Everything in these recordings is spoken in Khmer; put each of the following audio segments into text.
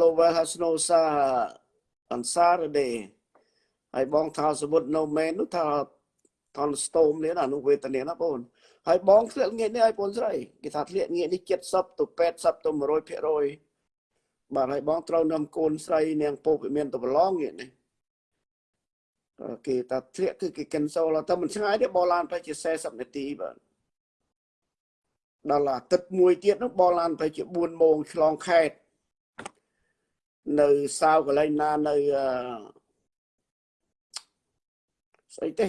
Lovel Hasnosa អនសារដេហើយបងថាសមុទ្រនៅមែននោះថាថនស្ទោមនេះណានោះវេទនាណាបងហើយបងធ្លាក់ងាកនេះឲ្យបងស្រីគេថាធ្លាក់ងាកនេះ70ទៅ80ទៅ100%បាទហើយបងត្រូវនាំកូនស្រីនាងពោកមានទៅប្រឡងងាកនេះគេថាធ្លាក់គឺគេ cancel តែមិនឆ្ងាយទេបោឡានប្រហែលជា40នាទីបាទដល់អាទិត្យមួយទៀតនោះបោឡានប្រហែលជា4ម៉ោងឆ្លងខេត្ត នៅសាវកន្លែងណានៅស្អីទេ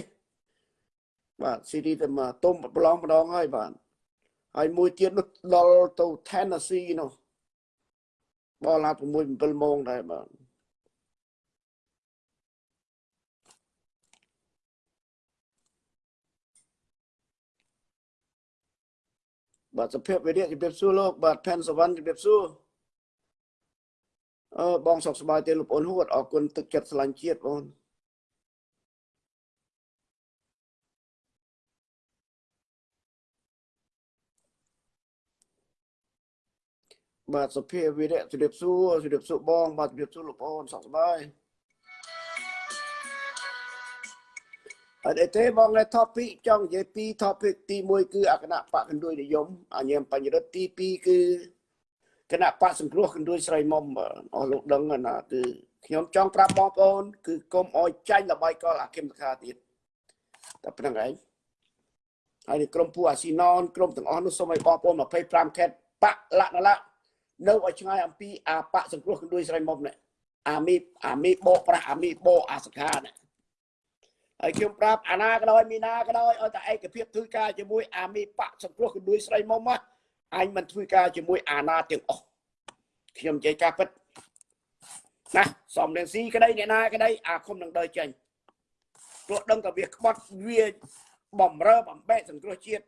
បាទស៊ីរីតែមកទុំប្រឡងម្ដងហើយបាទហើយមួយទៀតនោះដល់ទៅ Tennessee នោះបលឡា6 7ម៉ោងដែរបាទបាទសភាពវិរិយជំរាបសួរលោកបាទផែនសវណ្ណជំរាបសួរ អឺបងសុខសប្បាយទេលោកអូនហួតអរគុណទឹកចិត្តស្រឡាញ់ជាតិបងបាទសុភាវិរៈជំរាបសួរជំរាបសួរបង បាទជំរាបសួរលោកបងសុខសប្បាយអត់ទេបងនៅ topic ចង់និយាយពី topic ទី1គឺអគណៈបកកណ្ដួយនិយមអញ្ញាមបញ្ញរិទ្ធទី2គឺ គណៈបកសង្គ្រោះកណ្ដួយស្រីមុំអស់លោកដឹងណាគឺខ្ញុំចង់ប្រាប់បងប្អូន គឺកុំអោយចាញ់ល្បាយកលអាគមខាទៀតតែប៉ុណ្្នឹងឯងហើយក្រុមពូអាស៊ីណនក្រុមទាំងអស់នោះសូមឲ្យបងប្អូន25ខេតបកលក្ខណៈនៅឲ្យឆ្ងាយអំពីអាបកសង្គ្រោះកណ្ដួយស្រីមុំនេះអាមីអាមីបោប្រាស់អាមីបោអាសខានេះហើយខ្ញុំប្រាប់អាណាក៏ដោយមីណាក៏ដោយឲ្យតែឯកភាពធ្វើការជាមួយអាមីបកសង្គ្រោះកណ្ដួយស្រីមុំមក អញមិនធ្វើការជាមួយអាណាទាំងអស់ខ្ញុំនិយាយការពិតណាសំរងស៊ីក្តីអ្នកណាក្តីអាគុំនឹងដើរចេញព្រោះដឹងតែវាក្បត់វាបំរើបំបែកសង្គ្រោះជាតិ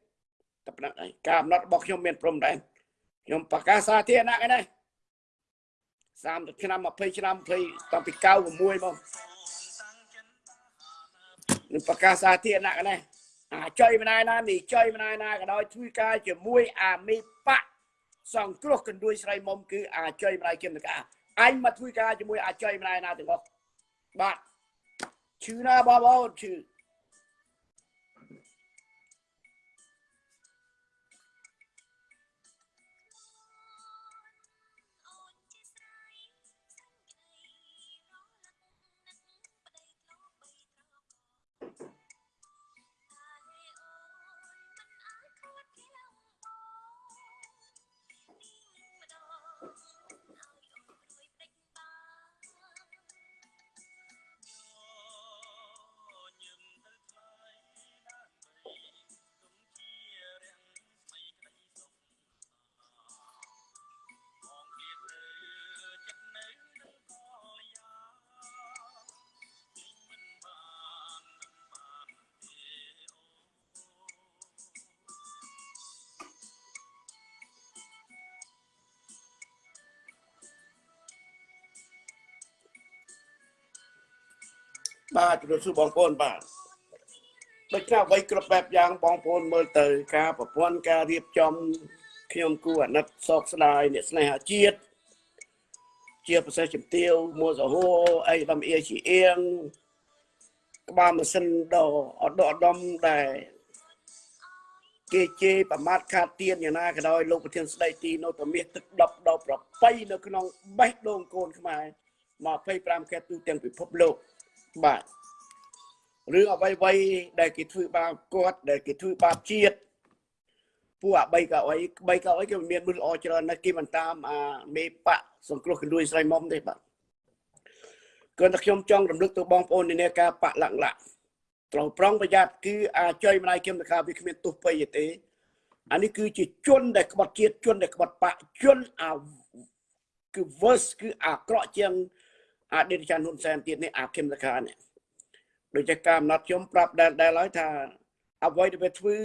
តែប៉ុណ្្នឹងឯងការអំណត់របស់ខ្ញុំមានព្រំដែនខ្ញុំប្រកាសសាធារណៈឯនេះ30ឆ្នាំ20ឆ្នាំ20តាំងពី96មកនឹងប្រកាសសាធារណៈឯនេះអាចុយម្ដាយណានេះចុយម្ដាយណាក៏ដោយធ្វើការជាមួយអាមីបៈ សង្គ្រោះកណ្ដួយស្រីមុំគឺអាចុយម្ដាយគឹមតកាអញមកធ្វើការជាមួយអាចុយម្ដាយណាទាំងអស់បាទឈឺណាបងប្អូនឈឺ បាទជំរាបសួរបងប្អូនបាទដូចណាអ្វីគ្រប់បែបយ៉ាងបងប្អូនមើលទៅ ការប្រព័ន្ធការរៀបចំខ្ញុំគូអាណិតសោកស្ដាយអ្នកស្នេហាជាតិជាប្រសេសជំទាវមួសហូអីដំអៀជាអៀងក្បាលម៉ាស៊ីនដ៏អត់ដកដំដែលគេជេរប្រមាថខាតទៀនយ៉ាងណាក៏ដោយលោកប្រធានស្ដីទីនៅតែមាសទឹកដប់ដល់ប្របីនៅក្នុងបេះដូងកូនខ្មែរ25ខែទូទាំងពិភពលោក បាទរឿងអ្វីអ្វីដែលគេធ្វើបាបគាត់ដែលគេធ្វើបាបជាតិពួកអា3កៅអី3កៅអីគេមានមនុស្សល្អច្រើនណាស់គេមិនតាមអាមេបៈសង្គ្រោះកណ្ដួយស្រីមុំទេបាទគ្រាន់តែខ្ញុំចង់រំលឹកទៅបងប្អូននាការបៈលក្ខណៈត្រូវប្រុងប្រយ័ត្នគឺអាចុយម្ដាយគឹមតកាវាគ្មានទុះពេយទេអានេះគឺជាជនដែលក្បត់ជាតិជនដែលក្បត់បៈជនអាគឺ verse គឺអាក្រក់ជាង អតីតចាន់ហ៊ុនសែនទៀតនេះអាគឹមតកានេះដូចជាការអំណត់ខ្ញុំប្រាប់ដែលដែលហើយថាអ្វីដែលវាធ្វើ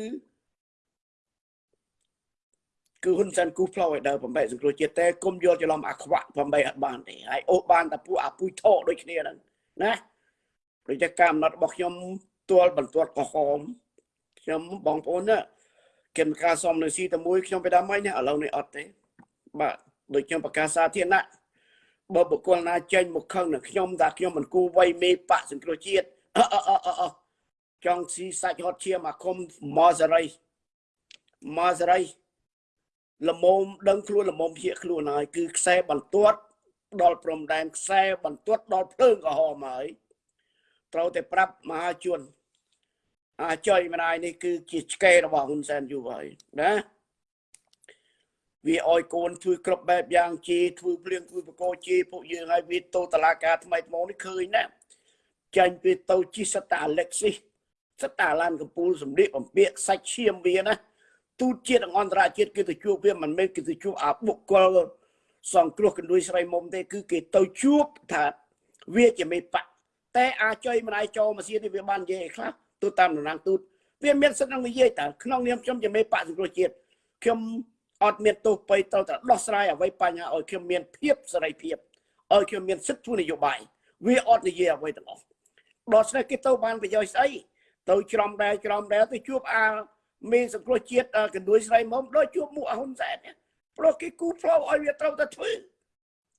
គឺហ៊ុនសែនគូផ្លោឲ្យដើរបំបែកសង្គ្រោះជាតិតែគុំយល់ច្រឡំអាខ្វាក់បំបែកអត់បានទេហើយអូសបានតែពួកអាពុយថោដូចគ្នាហ្នឹងណាដូចជាការអំណត់របស់ខ្ញុំទាល់បន្ទាត់ក្រហមខ្ញុំបងប្អូនណាគិនការសំនៅស៊ីតែមួយខ្ញុំបិដាមិនណាឥឡូវនេះអត់ទេបាទដូចខ្ញុំប្រកាសសាធារណៈ បើបុគ្គលណាចេញមកខឹងនឹងខ្ញុំថាខ្ញុំមិនគូវៃមេបកសង្គ្រោះជាតិអអអអអចង់ស៊ីសាច់ហត់ឈាមអាគមម៉សរីម៉សរីលមមដឹងខ្លួនលមមភៀកខ្លួនហើយគឺខ្សែបន្ទាត់ដល់ព្រំដែនខ្សែបន្ទាត់ដល់ភ្លើងក្រហមហើយត្រូវតែប្រាប់មហាជនអាចុយម្ដាយនេះគឺជាឆ្កេរបស់ហ៊ុនសែនយូរហើយណា វាអោយកូនធ្វើគ្រប់បែបយ៉ាងជាធ្វើភ្លៀងធ្វើបកោជាពួកយើងឲ្យវាទៅតឡាការថ្មីថ្មនេះឃើញណាចាញ់ពីទៅជីសតាអាឡិចស៊ីសតាឡានកំពូលសម្លៀកបំពាក់សាច់ឈាមវាណាទូតជាតិអន្តរជាតិគេទៅជួបវាមិនមែនគេទៅជួបអាបុគ្គលសង្គ្រោះកណ្ដួយស្រីមុំទេគឺគេទៅជួបថាវាជាមេបកតែអាចុយម្ដាយចូលម៉ាស៊ីននេះវាបាននិយាយខ្លះទូតាមតំណាងទូតវាមានសិទ្ធិនឹងនិយាយតើក្នុងនាមខ្ញុំជាមេបកសង្គ្រោះជាតិខ្ញុំ អត់មានទោសបីត្រូវតែដោះស្រាយអ្វីបញ្ហាឲ្យខ្ញុំមានភាពសេរីភាពឲ្យខ្ញុំមានសិទ្ធិធ្វើនយោបាយវាអត់និយាយអ្វីទាំងអស់ដោះស្រាយគេទៅបានប្រយោជន៍ស្អីទៅច្រំដែរច្រំដែរទៅជួបអាមានសង្គ្រោះជាតិកណ្ដួយស្រីមុំដូចជួបមុខអហ៊ុនសែនព្រោះគេគូផ្លូវឲ្យវាត្រូវតែធ្វើ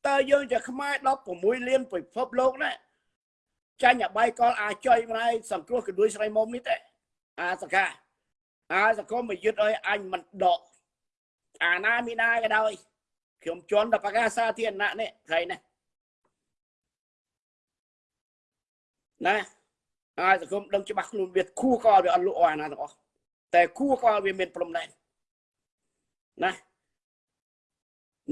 តើយើងជាខ្មែរ16លានពិភពលោកណាចាញ់អាបាយកលអាចុយម្លាយសង្គ្រោះកណ្ដួយស្រីមុំនេះទេអាសកាអាសកុំមកយឹតឲ្យអញមិនដក អាណាមីណាក៏ដោយខ្ញុំជន់ដល់ប្រកាសសាធារណៈនេះថ្ងៃនេះណាហើយសង្គមដឹងច្បាស់ខ្លួនវាគួរក៏វាអត់លក់អាណាទាំងអស់តែគួរក៏វាមានព្រំដែនណា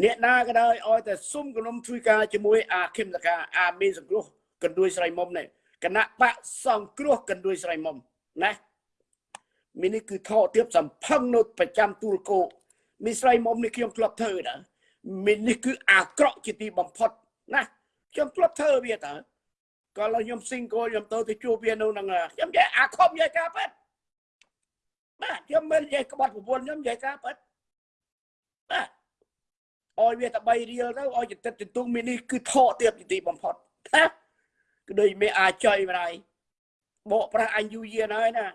អ្នកណាក៏ដោយឲ្យតែសុំគំនុំជួយការជាមួយអាខឹមតកាអាមានសង្គ្រោះកណ្ដួយស្រីមុំនេះគណៈបកសង្គ្រោះកណ្ដួយស្រីមុំណាមីនេះគឺថោទៀបសំផឹងនៅប្រចាំទូលគោ មីស្រីមុំនេះខ្ញុំធ្លាប់ធ្វើដែរមីនេះគឺអាក្រក់ជាទីបំផុតណាខ្ញុំធ្លាប់ធ្វើវាតើក៏ឡើយខ្ញុំ single ខ្ញុំទៅទៅជួបវានៅនឹងខ្ញុំនិយាយអាខំនិយាយការប៉ិតបាទខ្ញុំមិននិយាយក្បត់ប្រពន្ធខ្ញុំនិយាយការប៉ិតបាទអោយវាតែ3រៀលទៅអោយចិត្តទទុងមីនេះគឺថកទៀតទីបំផុតណាគឺដូចមេអាចុយម្ដាយបកប្រាស់អញយូរយារហើយណា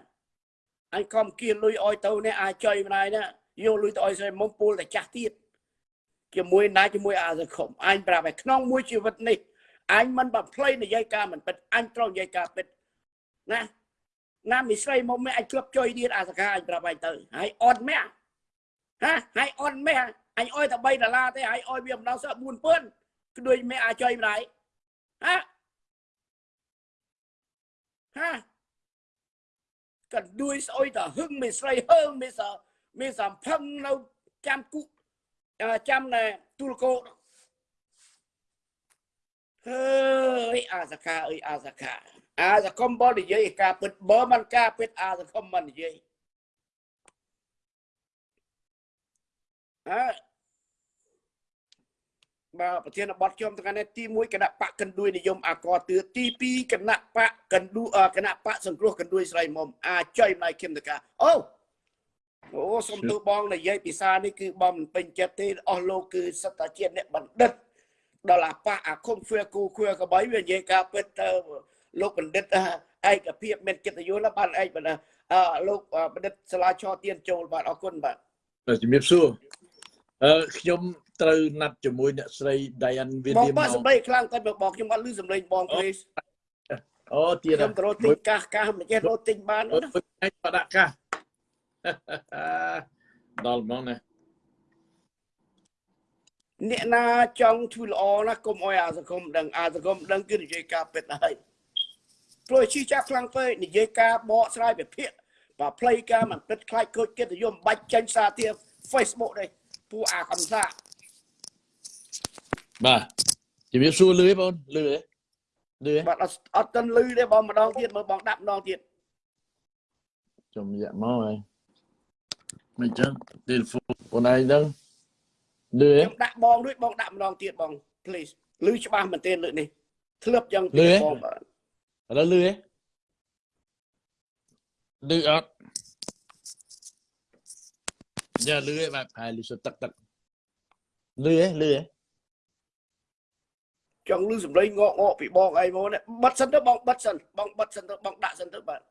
អញខំគៀលលុយអោយទៅនេះអាចុយម្ដាយណា យកលុយទៅឲ្យស្រីមុំពូលតែចាស់ទៀតជាមួយណាជាមួយអាសង្គមអញប្រាប់ឲ្យក្នុងមួយជីវិតនេះអញមិនបំភ្លៃនិយាយការមិនពិតអញត្រូវនិយាយការពិតណាណាមីស្រីមុំមិនអញគ្លឹបចុយទៀតអាសកាអញប្រាប់ឲ្យទៅហើយអត់មែហាហើយអត់មែអញអុយតែ3ដុល្លារទេហើយអុយវាម្ដងសោះ4000គឺដូចមែអាចុយម្ដាយហាហាកណ្ដួយស្អុយតហឹងមីស្រីហឹងមីស មានសំផឹងនៅចាំគុចាំណែទូលកោហើយអាសកាអើយអាសកាអាសកុំបលនិយាយការពិតបើមិនការពិតអាសកុំមិននិយាយអើបាទប្រធានបទខ្ញុំថ្ងៃនេះទី1គណៈបកកណ្ដួយនិយមអាកតឿទី2គណៈបកកណ្ដួគណៈបកសង្គ្រោះកណ្ដួយស្រីមុំអាចុយម្លាយគឹមតកាអូ អូសុំទូបងនិយាយភាសានេះគឺបងមិនពេញចិត្តទេអស់លោកគឺសត្វតាជាតិអ្នកបណ្ឌិតដល់អាប៉ះអាឃុំហ្វឿគូឃឿកបីវានិយាយការពិតទៅលោកបណ្ឌិតឯកភាពមានកិត្តិយសណាស់បាទឯកបណ្ឌិតអឺលោកបណ្ឌិតសាលាឆទៀនចូលបាទអរគុណបាទជំរាបសួរអឺខ្ញុំត្រូវណាត់ជាមួយអ្នកស្រី Diane វីលៀមបងបាទសម្ដីខ្លាំងតែបងខ្ញុំអត់ឮសម្លេងបងព្រេសអូទៀតខ្ញុំទៅរត់ទិញកាសកាសមិនចេះរត់ទិញបានអូណាដាក់កាស ដល់ហ្មងណាអ្នកណាចង់ធ្វើល្អណាកុំអោយអាសង្គមដឹងអាសង្គមដឹងគឺនិយាយការពិតហើយព្រោះជីចាស់ខ្លាំងពេកនិយាយការបកស្រាយវិភាគបើផ្លៃការមិនពិតខ្លាចខូចកិត្តិយសបាច់ចាញ់សារទៀត Facebook នេះពូអាកំសាបាទជំរាបសួរលឺបងលឺទេលឺបាទអត់ទាន់លឺទេបងម្ដងទៀតមើលបងដាក់ម្ដងទៀតចំយ៉ាក់មកហើយ មិនចឹងទូរស័ព្ទបងឯងដឹងលឺខ្ញុំដាក់បងរួចបងដាក់ម្ដងទៀតបង please លឺច្បាស់មែនទែនលើកនេះធ្លាប់យ៉ាងទៀតបងបាទឥឡូវលឺទេលឺអត់យ៉ាលឺទេបាទផែលឺសុទឹកទឹកលឺទេលឺទេចង់លឺសំឡេងងក់ងក់ពីបងអីមកនេះបិទសិនទៅបងបិទសិនបងបិទសិនទៅបងដាក់សិនទៅបាទ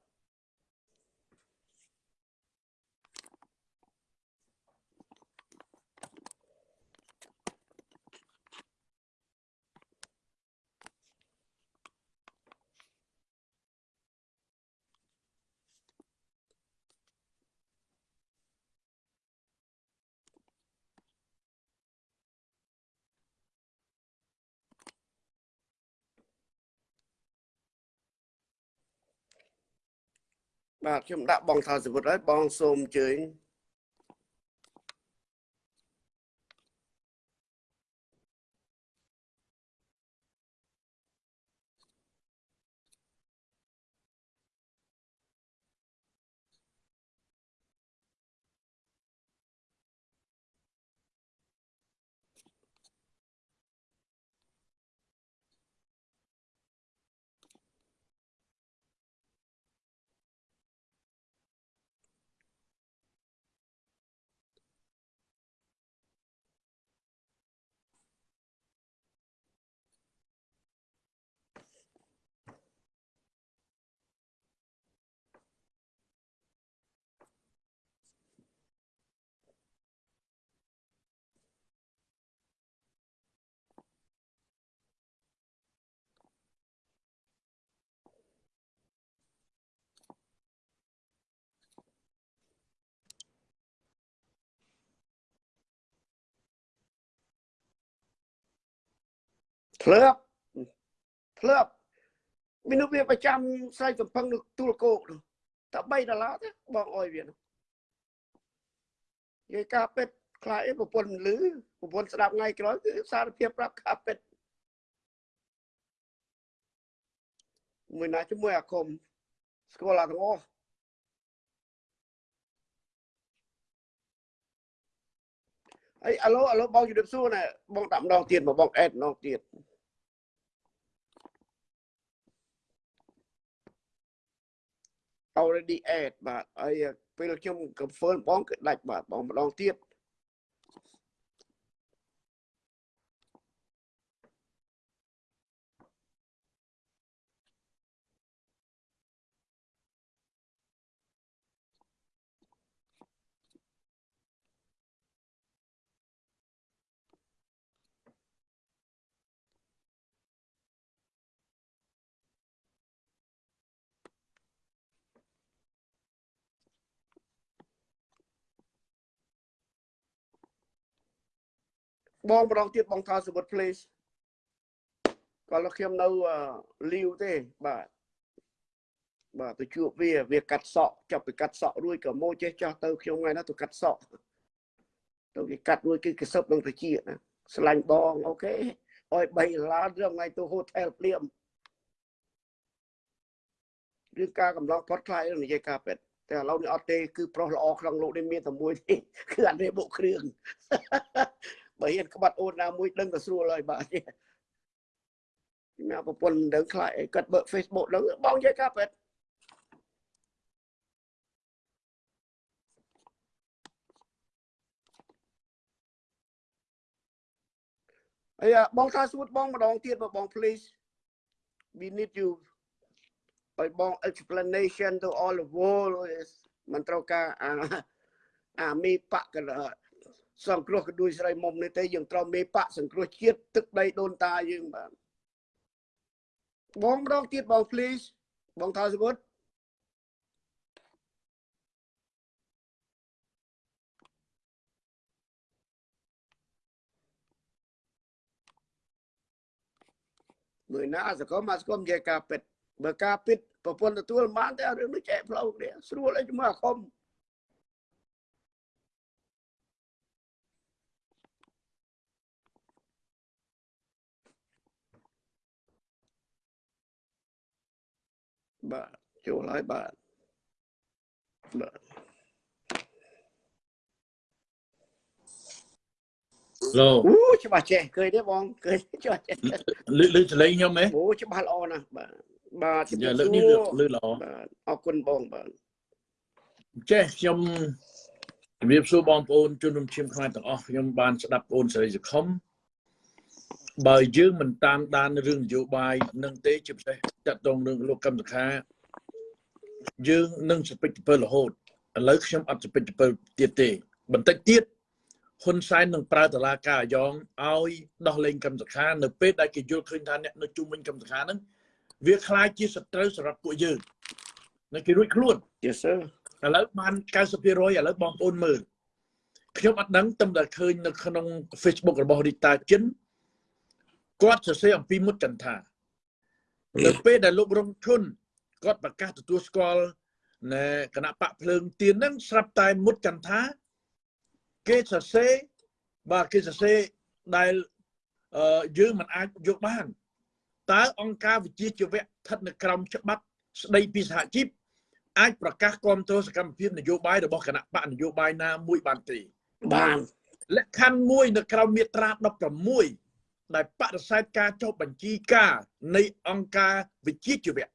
បាទខ្ញុំដាក់បងថាសវុតហើយបងសូមអញ្ជើញ ធ្លាប់ធ្លាប់មានវាប្រចាំស្រ័យសំផឹងនៅទួលគោកនោះតែ3ដុល្លារទេបងអុយវានោះនិយាយការពេទ្យខ្លាចអីប្រពន្ធលឺប្រពន្ធស្ដាប់ថ្ងៃក្រោយគឺសារភាពប្រាប់ការពេទ្យមួយណាជាមួយអាគមស្គាល់អាទាំងអស់ អីអាឡូអាឡូបងជម្រាបសួរណែបងដាក់ម្ដងទៀតមកបងអេតម្ដងទៀត already add បាទហើយពេលខ្ញុំ confirm បងគឺដាច់បាទបងម្ដងទៀត បងម្ដងទៀតបងថាសវុត please គាត់ខ្ញុំនៅលីវទេបាទបាទទៅជួបវាវាកាត់សក់ចាប់ទៅកាត់សក់រួចក៏មកចេះចាស់ទៅខ្ញុំថ្ងៃណាទៅកាត់សក់ទៅគេកាត់រួចគឺកសឹបនឹងទៅជាណាស្លាញ់បងអូខេអោយ3ដុល្លាររឿងថ្ងៃទៅហូថែលភ្លាមរឿងការកំឡងផុតខ្លាយនិយាយការពេទ្យតែឥឡូវនេះអត់ទេគឺប្រុសល្អក្នុងលោកនេះមានតែមួយទេគឺអត់ទេបុកគ្រឿង បើហ៊ានក្បត់អូនណាមួយដឹងទៅស្រួលហើយបាទមានប្រពន្ធដឹងខ្លាចអីគាត់បើក Facebook ដឹងបងនិយាយការពេទ្យអីបងថាសួតបងម្ដងទៀតបង please we need you ឲ្យបង explanation to all the world មិនត្រូវការអាអាមីបកក សង្គ្រោះកដួយស្រីមុំនេះទេយើងត្រូវមេបកសង្គ្រោះជាតិទឹកដីដូនតាយើងបាទបងម្ដងទៀតបង please បងថាសវុតមួយណាសកលមកសកលនិយាយការពិតបើការពិតប្រពន្ធទទួលបានតែរឿងនេះចែកផ្លូវគ្នាស្រួលអីជាមួយអាគ បាទចូលហើយបាទបាទឡូអូច្បាស់ចេះឃើញទេបងឃើញច្បាស់ចេះលឺលឺចលេងខ្ញុំហ៎អូច្បាស់ល្អណាស់បាទបាទជំរាយ៉ាបលើកសួនេះរលឺល្អបាទអរគុណបងបាទចេះខ្ញុំជំរាបសួរបងប្អូនជនរួមឈាមខ្មែរទាំងអស់ខ្ញុំបានស្ដាប់បងសេរីសខុមបើយើងមិនតាមដានរឿងនយោបាយនឹងទេជាពិសេស តកតងរឿងលោកកម្មសខាយើងនឹងសពេចទៅរហូតឥឡូវខ្ញុំអត់សពេចទៅទៀតទេ បន្តិចទៀតហ៊ុនសែននឹងប្រើតឡាការអាយ៉ងឲ្យដោះលែងកម្មសខានៅពេលដែលគេយល់ឃើញថាអ្នកនៅជុំវិញកម្មសខាហ្នឹងវាคล้ายជាសត្រូវសម្រាប់ពួកយើងនៅគេរួចខ្លួន Yes sir ឥឡូវបាន90%ឥឡូវបងប្អូនមើលខ្ញុំអត់ដឹងតែតែឃើញនៅក្នុង Facebook របស់រីតាចិនគាត់សរសេរអំពីមុតចន្ទថា នៅពេលដែលលោករងឈុនគាត់ប្រកាសទទួលស្គាល់ណែគណៈបកភ្លើងទៀនហ្នឹងស្រាប់តែមុតចន្ទថាគេសរសេរបាទគេសរសេរដែលអឺយើងមិនអាចយកបានតើអង្គការវិជាជីវៈស្ថិតនៅក្រោមច្បាប់ស្ដីពីសហជីពអាចប្រកាសគ្រប់គ្រងសកម្មភាពនយោបាយរបស់គណៈបកនយោបាយណាមួយបានទេបានលក្ខខណ្ឌមួយនៅក្រោមមាត្រា16 ដែលបដិសេធការចុះបញ្ជីការនៃអង្គការវិជាជីវៈ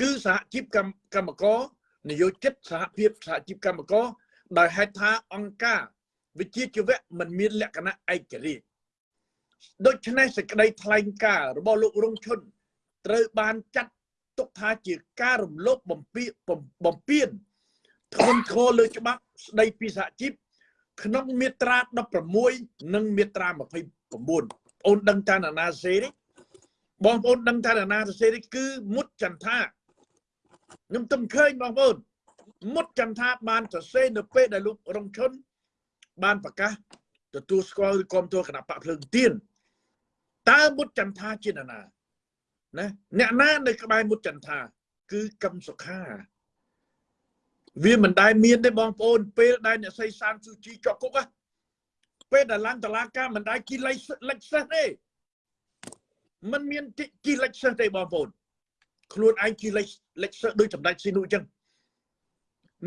គឺសហជីពកម្មកម្មករនយោជិតសហភាពសហជីពកម្មករដោយហេតុថាអង្គការវិជាជីវៈមិនមានលក្ខណៈឯករាជ្យដូច្នេះសេចក្តីថ្លែងការណ៍របស់លោករងឈុនត្រូវបានចាត់ទុកថាជាការរំលោភបំពានបំពានធ្ងន់ធ្ងរលើច្បាប់ស្តីពីសហជីពក្នុងមាត្រា16និងមាត្រា29បង អូនដឹងតាណានាសេទេបងប្អូនដឹងតាណានាសេទេគឺមុតចន្ទថាខ្ញុំទំឃើញបងប្អូនមុតចន្ទថាបានសរសេរនៅពេលដែលលោករងឈុនបានប្រកាសទទួលស្គាល់ឬគ្រប់គ្រងគណៈបកភ្លើងទៀនតើមុតចន្ទថាជានរណាណាអ្នកណានៅក្បែរមុតចន្ទថាគឺកឹមសុខាវាមិនដែលមានទេបងប្អូនពេលដែលអ្នកសីសានស៊ូជីជាប់គុកណា ពេលដែលឡើងតឡាការមិនដែលគីលេចលេចសិសទេมันមានគីលេចសិសទេបងប្អូនខ្លួនឯងគីលេចលេចសិសដូចសម្ដេចស៊ីនុអញ្ចឹង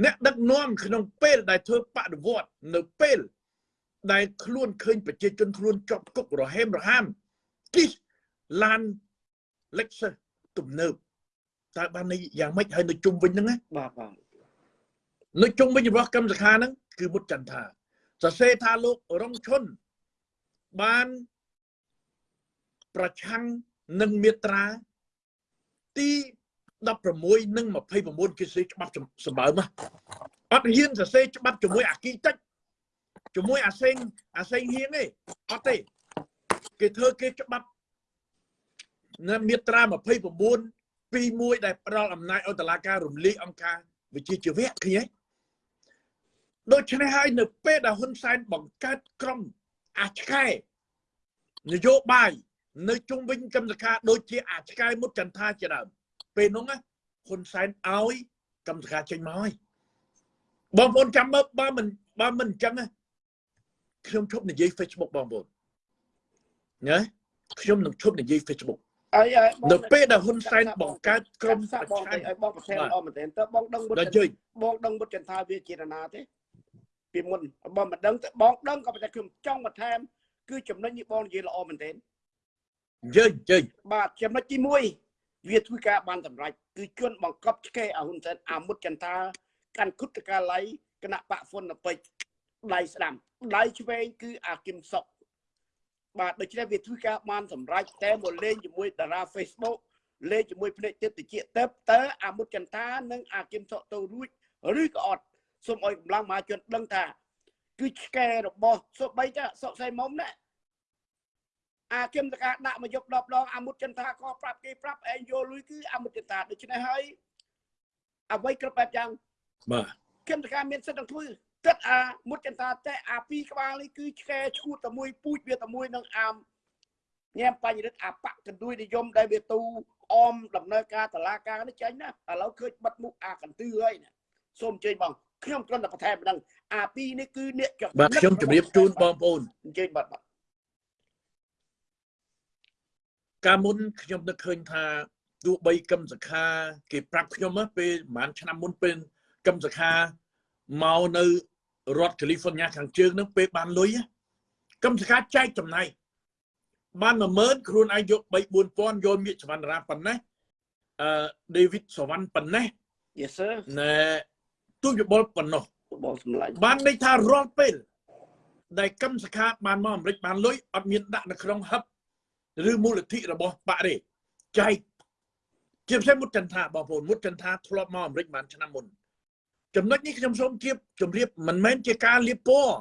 អ្នកដឹកនាំក្នុងពេលដែលធ្វើបដិវត្តនៅពេលដែលខ្លួនឃើញប្រជាជនខ្លួនជាប់គុករហេមរហាមគិះឡាន Lexus ទំនើបតើបានន័យយ៉ាងម៉េចហើយនៅជុំវិញហ្នឹងណាបាទបាទនៅជុំវិញរបស់កម្មសខាហ្នឹងគឺមុតចន្ទថា សរសេរថាលោករងឈុនបានប្រឆាំងនឹងមាត្រាទី16និង29គេសេច្បាប់សម្បើមអត់ហ៊ានសរសេរច្បាប់ជាមួយអាគីតិចជាមួយអាសេងអាសេងហ៊ានទេអត់ទេគេធ្វើគេច្បាប់នៅមាត្រា29ពីមួយដែលផ្ដល់អំណាចឲ្យតុលាការរំលាយអង្គការវិជាជីវៈឃើញទេ ដូច្នេះហើយនៅពេលដែលហ៊ុនសែនបង្កើតក្រុមអាឆ្កែនយោបាយនៅជុំវិញកម្មសខាដូចជាអាឆ្កែមុតចន្ទថាជាដើមពេលនោះហ៊ុនសែនឲ្យកម្មសខាចេញមកហើយបងប្អូនចាំមើលបើមិនបើមិនអញ្ចឹងខ្ញុំឈប់និយាយ Facebook បងប្អូនណាខ្ញុំនឹងឈប់និយាយ Facebook អីអីនៅពេលដែលហ៊ុនសែនបង្កើតក្រុមសាក់ប្របងឆាំងឲ្យបងប្រធានល្អមែនទែនតើបងដឹងមុតដល់ជើញបងដឹងមុតចន្ទថាវាជានរណាទេ ពីមុនបងមិនដឹងទេបងដឹងក៏ប៉ុន្តែខ្ញុំចង់បន្ថែមគឺចំណុចនេះបងនិយាយល្អមែនទែនជើញជើញបាទចំណុចទី1វាធ្វើការបានសម្រេចគឺជន់បង្កប់ឆ្កេឲ្យហ៊ុនសែនអាមុតចន្ទថាកាន់គុតកាល័យគណៈបកហ្វុនណពេជ្រដៃស្ដាំដៃឆ្វេងគឺអាគឹមសុកបាទដូច្នេះវាធ្វើការបានសម្រេចតែមកលេងជាមួយតារា Facebook លេងជាមួយភ្នែកទឹកតិចទៅតើអាមុតចន្ទថានិងអាគឹមសុកទៅរួចឬក៏អត់ សូមឲ្យកម្លាំងមហាជនដឹងថាគឺឆ្កែរបស់សូម្បីតែសុកសៃមុំណាអាគឹមតកាដាក់មកយកដបដងអាមុតចន្ទថាក៏ប្រាប់គេប្រាប់ឯងយកលុយគឺអាមុតចន្ទថាដូច្នេះហើយអ្វីគ្រប់បែបយ៉ាងបាទគឹមតកាមានសិទ្ធិនឹងធ្វើទឹកអាមុតចន្ទថាតែអាពីរក្បាលនេះគឺឆ្កែឈួតតែមួយពូជវាតែមួយនឹងអាមញ៉ាំបញ្ញរិទ្ធអាបកកន្ទួយនិយមដែលវាទូអមដំណើរការតឡាការនេះចាញ់ណាឥឡូវឃើញបិទមុខអាកន្ទឺហើយណាសូមអញ្ជើញបង ខ្ញុំគ្រាន់តែបន្ថែមប៉ុណ្ណឹងអាពីរនេះគឺអ្នកចបាទខ្ញុំជម្រាបជូនបងប្អូនអញ្ជើញបាទបាទកាលមុនខ្ញុំនឹកឃើញថាទោះបីកឹមសខា គេប្រាប់ខ្ញុំណាពេលប្រហែលឆ្នាំមុនពេលកឹមសខាមកនៅរដ្ឋកាលីហ្វ័រញ៉ាខាងជើងហ្នឹងពេលបានលុយណាកឹមសខាចែកចំណាយបាន10000ខ្លួនឯងយក3 4000យកមៀកសវណ្ណរាប៉ុណ្ណេះអឺដេវីតសវណ្ណប៉ុណ្ណេះ Yes sir ណែ ទូយបលប៉ុណ្ណោះបងសម្លាញ់បានន័យថារាល់ពេលដែលកម្មសខាបានមកអាមេរិកបានលុយអត់មានដាក់នៅក្នុងហឹបឬមូលនិធិរបស់បាក់ទេចែកជាពិសេសមុតចន្ទថាបងប្អូនមុតចន្ទថាធ្លាប់មកអាមេរិកបានឆ្នាំមុនចំណុចនេះខ្ញុំសូមជៀបជម្រាបមិនមែនជាការលៀបពណ៌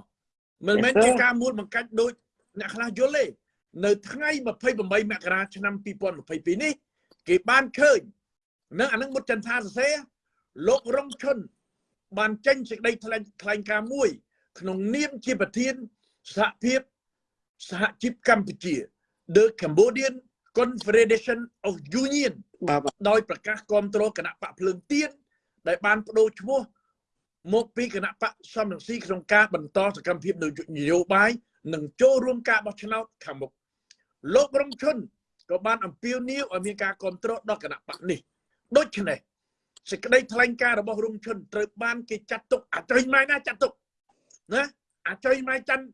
មិនមែនជាការមួលបង្កាច់ដូចអ្នកខ្លះយល់ទេនៅថ្ងៃ28មករាឆ្នាំ2022នេះ គេបានឃើញនៅអានឹងមុតចន្ទថាសរសេរលោករងឈុន បានចេញសេចក្តីថ្លែងថ្លែងការណ៍មួយ ក្នុងនាមជាប្រធានសហភាពសហជីពកម្ពុជា The Cambodian Confederation of Union បាទបាទដោយប្រកាសគ្រប់គ្រងគណៈបកភ្លើងទៀនដែលបានបដូរឈ្មោះមកពីគណៈបកសំរងស៊ីក្នុងការបន្តសកម្មភាពនយោបាយនិងចូលរួមការបោះឆ្នោតខាងមុខលោករងឈុនក៏បានអំពាវនាវឲ្យមានការគ្រប់គ្រងដល់គណៈបកនេះដូច្នេះ សេចក្តីថ្លែងការណ៍របស់រងឈុនត្រូវបានគេចាត់ទុកអត្រេញម៉ៃណាចាត់ទុកណាអត្រេញម៉ៃច័ន្ទ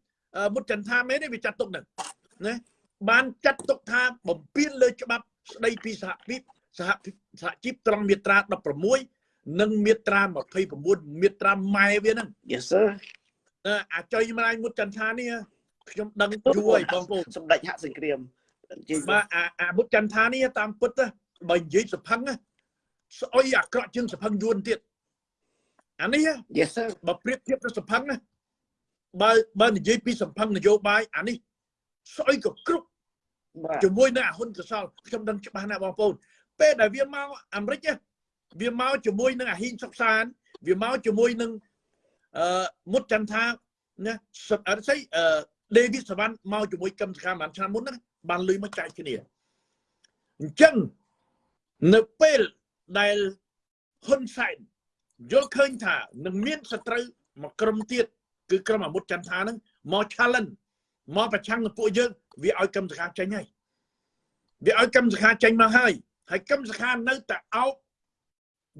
មុតចន្ទថាមែនទេវាចាត់ទុកហ្នឹងណាបានចាត់ទុកថាបំពេញលើច្បាប់ស្តីពីសហភាពសហសហជីពត្រង់មាត្រា16និងមាត្រា29មាត្រាម៉ែវាហ្នឹង Yes sir ណាអាចុយម្លាយមុតចន្ទថានេះខ្ញុំដឹងយូរហើយបងប្អូនសម្ដេចហាក់សង្គ្រាមជិះបាទអាអាមុតចន្ទថានេះតាមពិតទៅបើនិយាយសភឹងណា ស្អុយអាក្រក់ជាងសភឹងយួនទៀតអានេះ Yes sir បើប្រៀបធៀបទៅសភឹងណាបើបើនិយាយពីសភឹងនយោបាយអានេះស្អុយក៏គ្រប់បាទជាមួយនឹងអាហ៊ុនកសលខ្ញុំដឹងច្បាស់ណាស់បងប្អូនពេលដែលវាមកអាមេរិកណាវាមកជាមួយនឹងអាហ៊ីងសុកសានវាមកជាមួយនឹងអឺមុតចន្ទថាណាសអត់ស្អីអឺដេវីសវ៉ាន់មកជាមួយកឹមសខាបានឆ្នាំមុនហ្នឹងបានលុយមកចែកគ្នាអញ្ចឹងនៅពេល ដែលហ៊ុនសែនយល់ឃើញថានឹងមានសត្រូវមកក្រុមទៀតគឺក្រុមអាមុតចន្ទថាហ្នឹងមក challenge មកប្រឆាំងនឹងពួកយើងវាឲ្យកឹមសខាចេញហើយវាឲ្យកឹមសខាចេញមកហើយហើយកឹមសខានៅតែអោប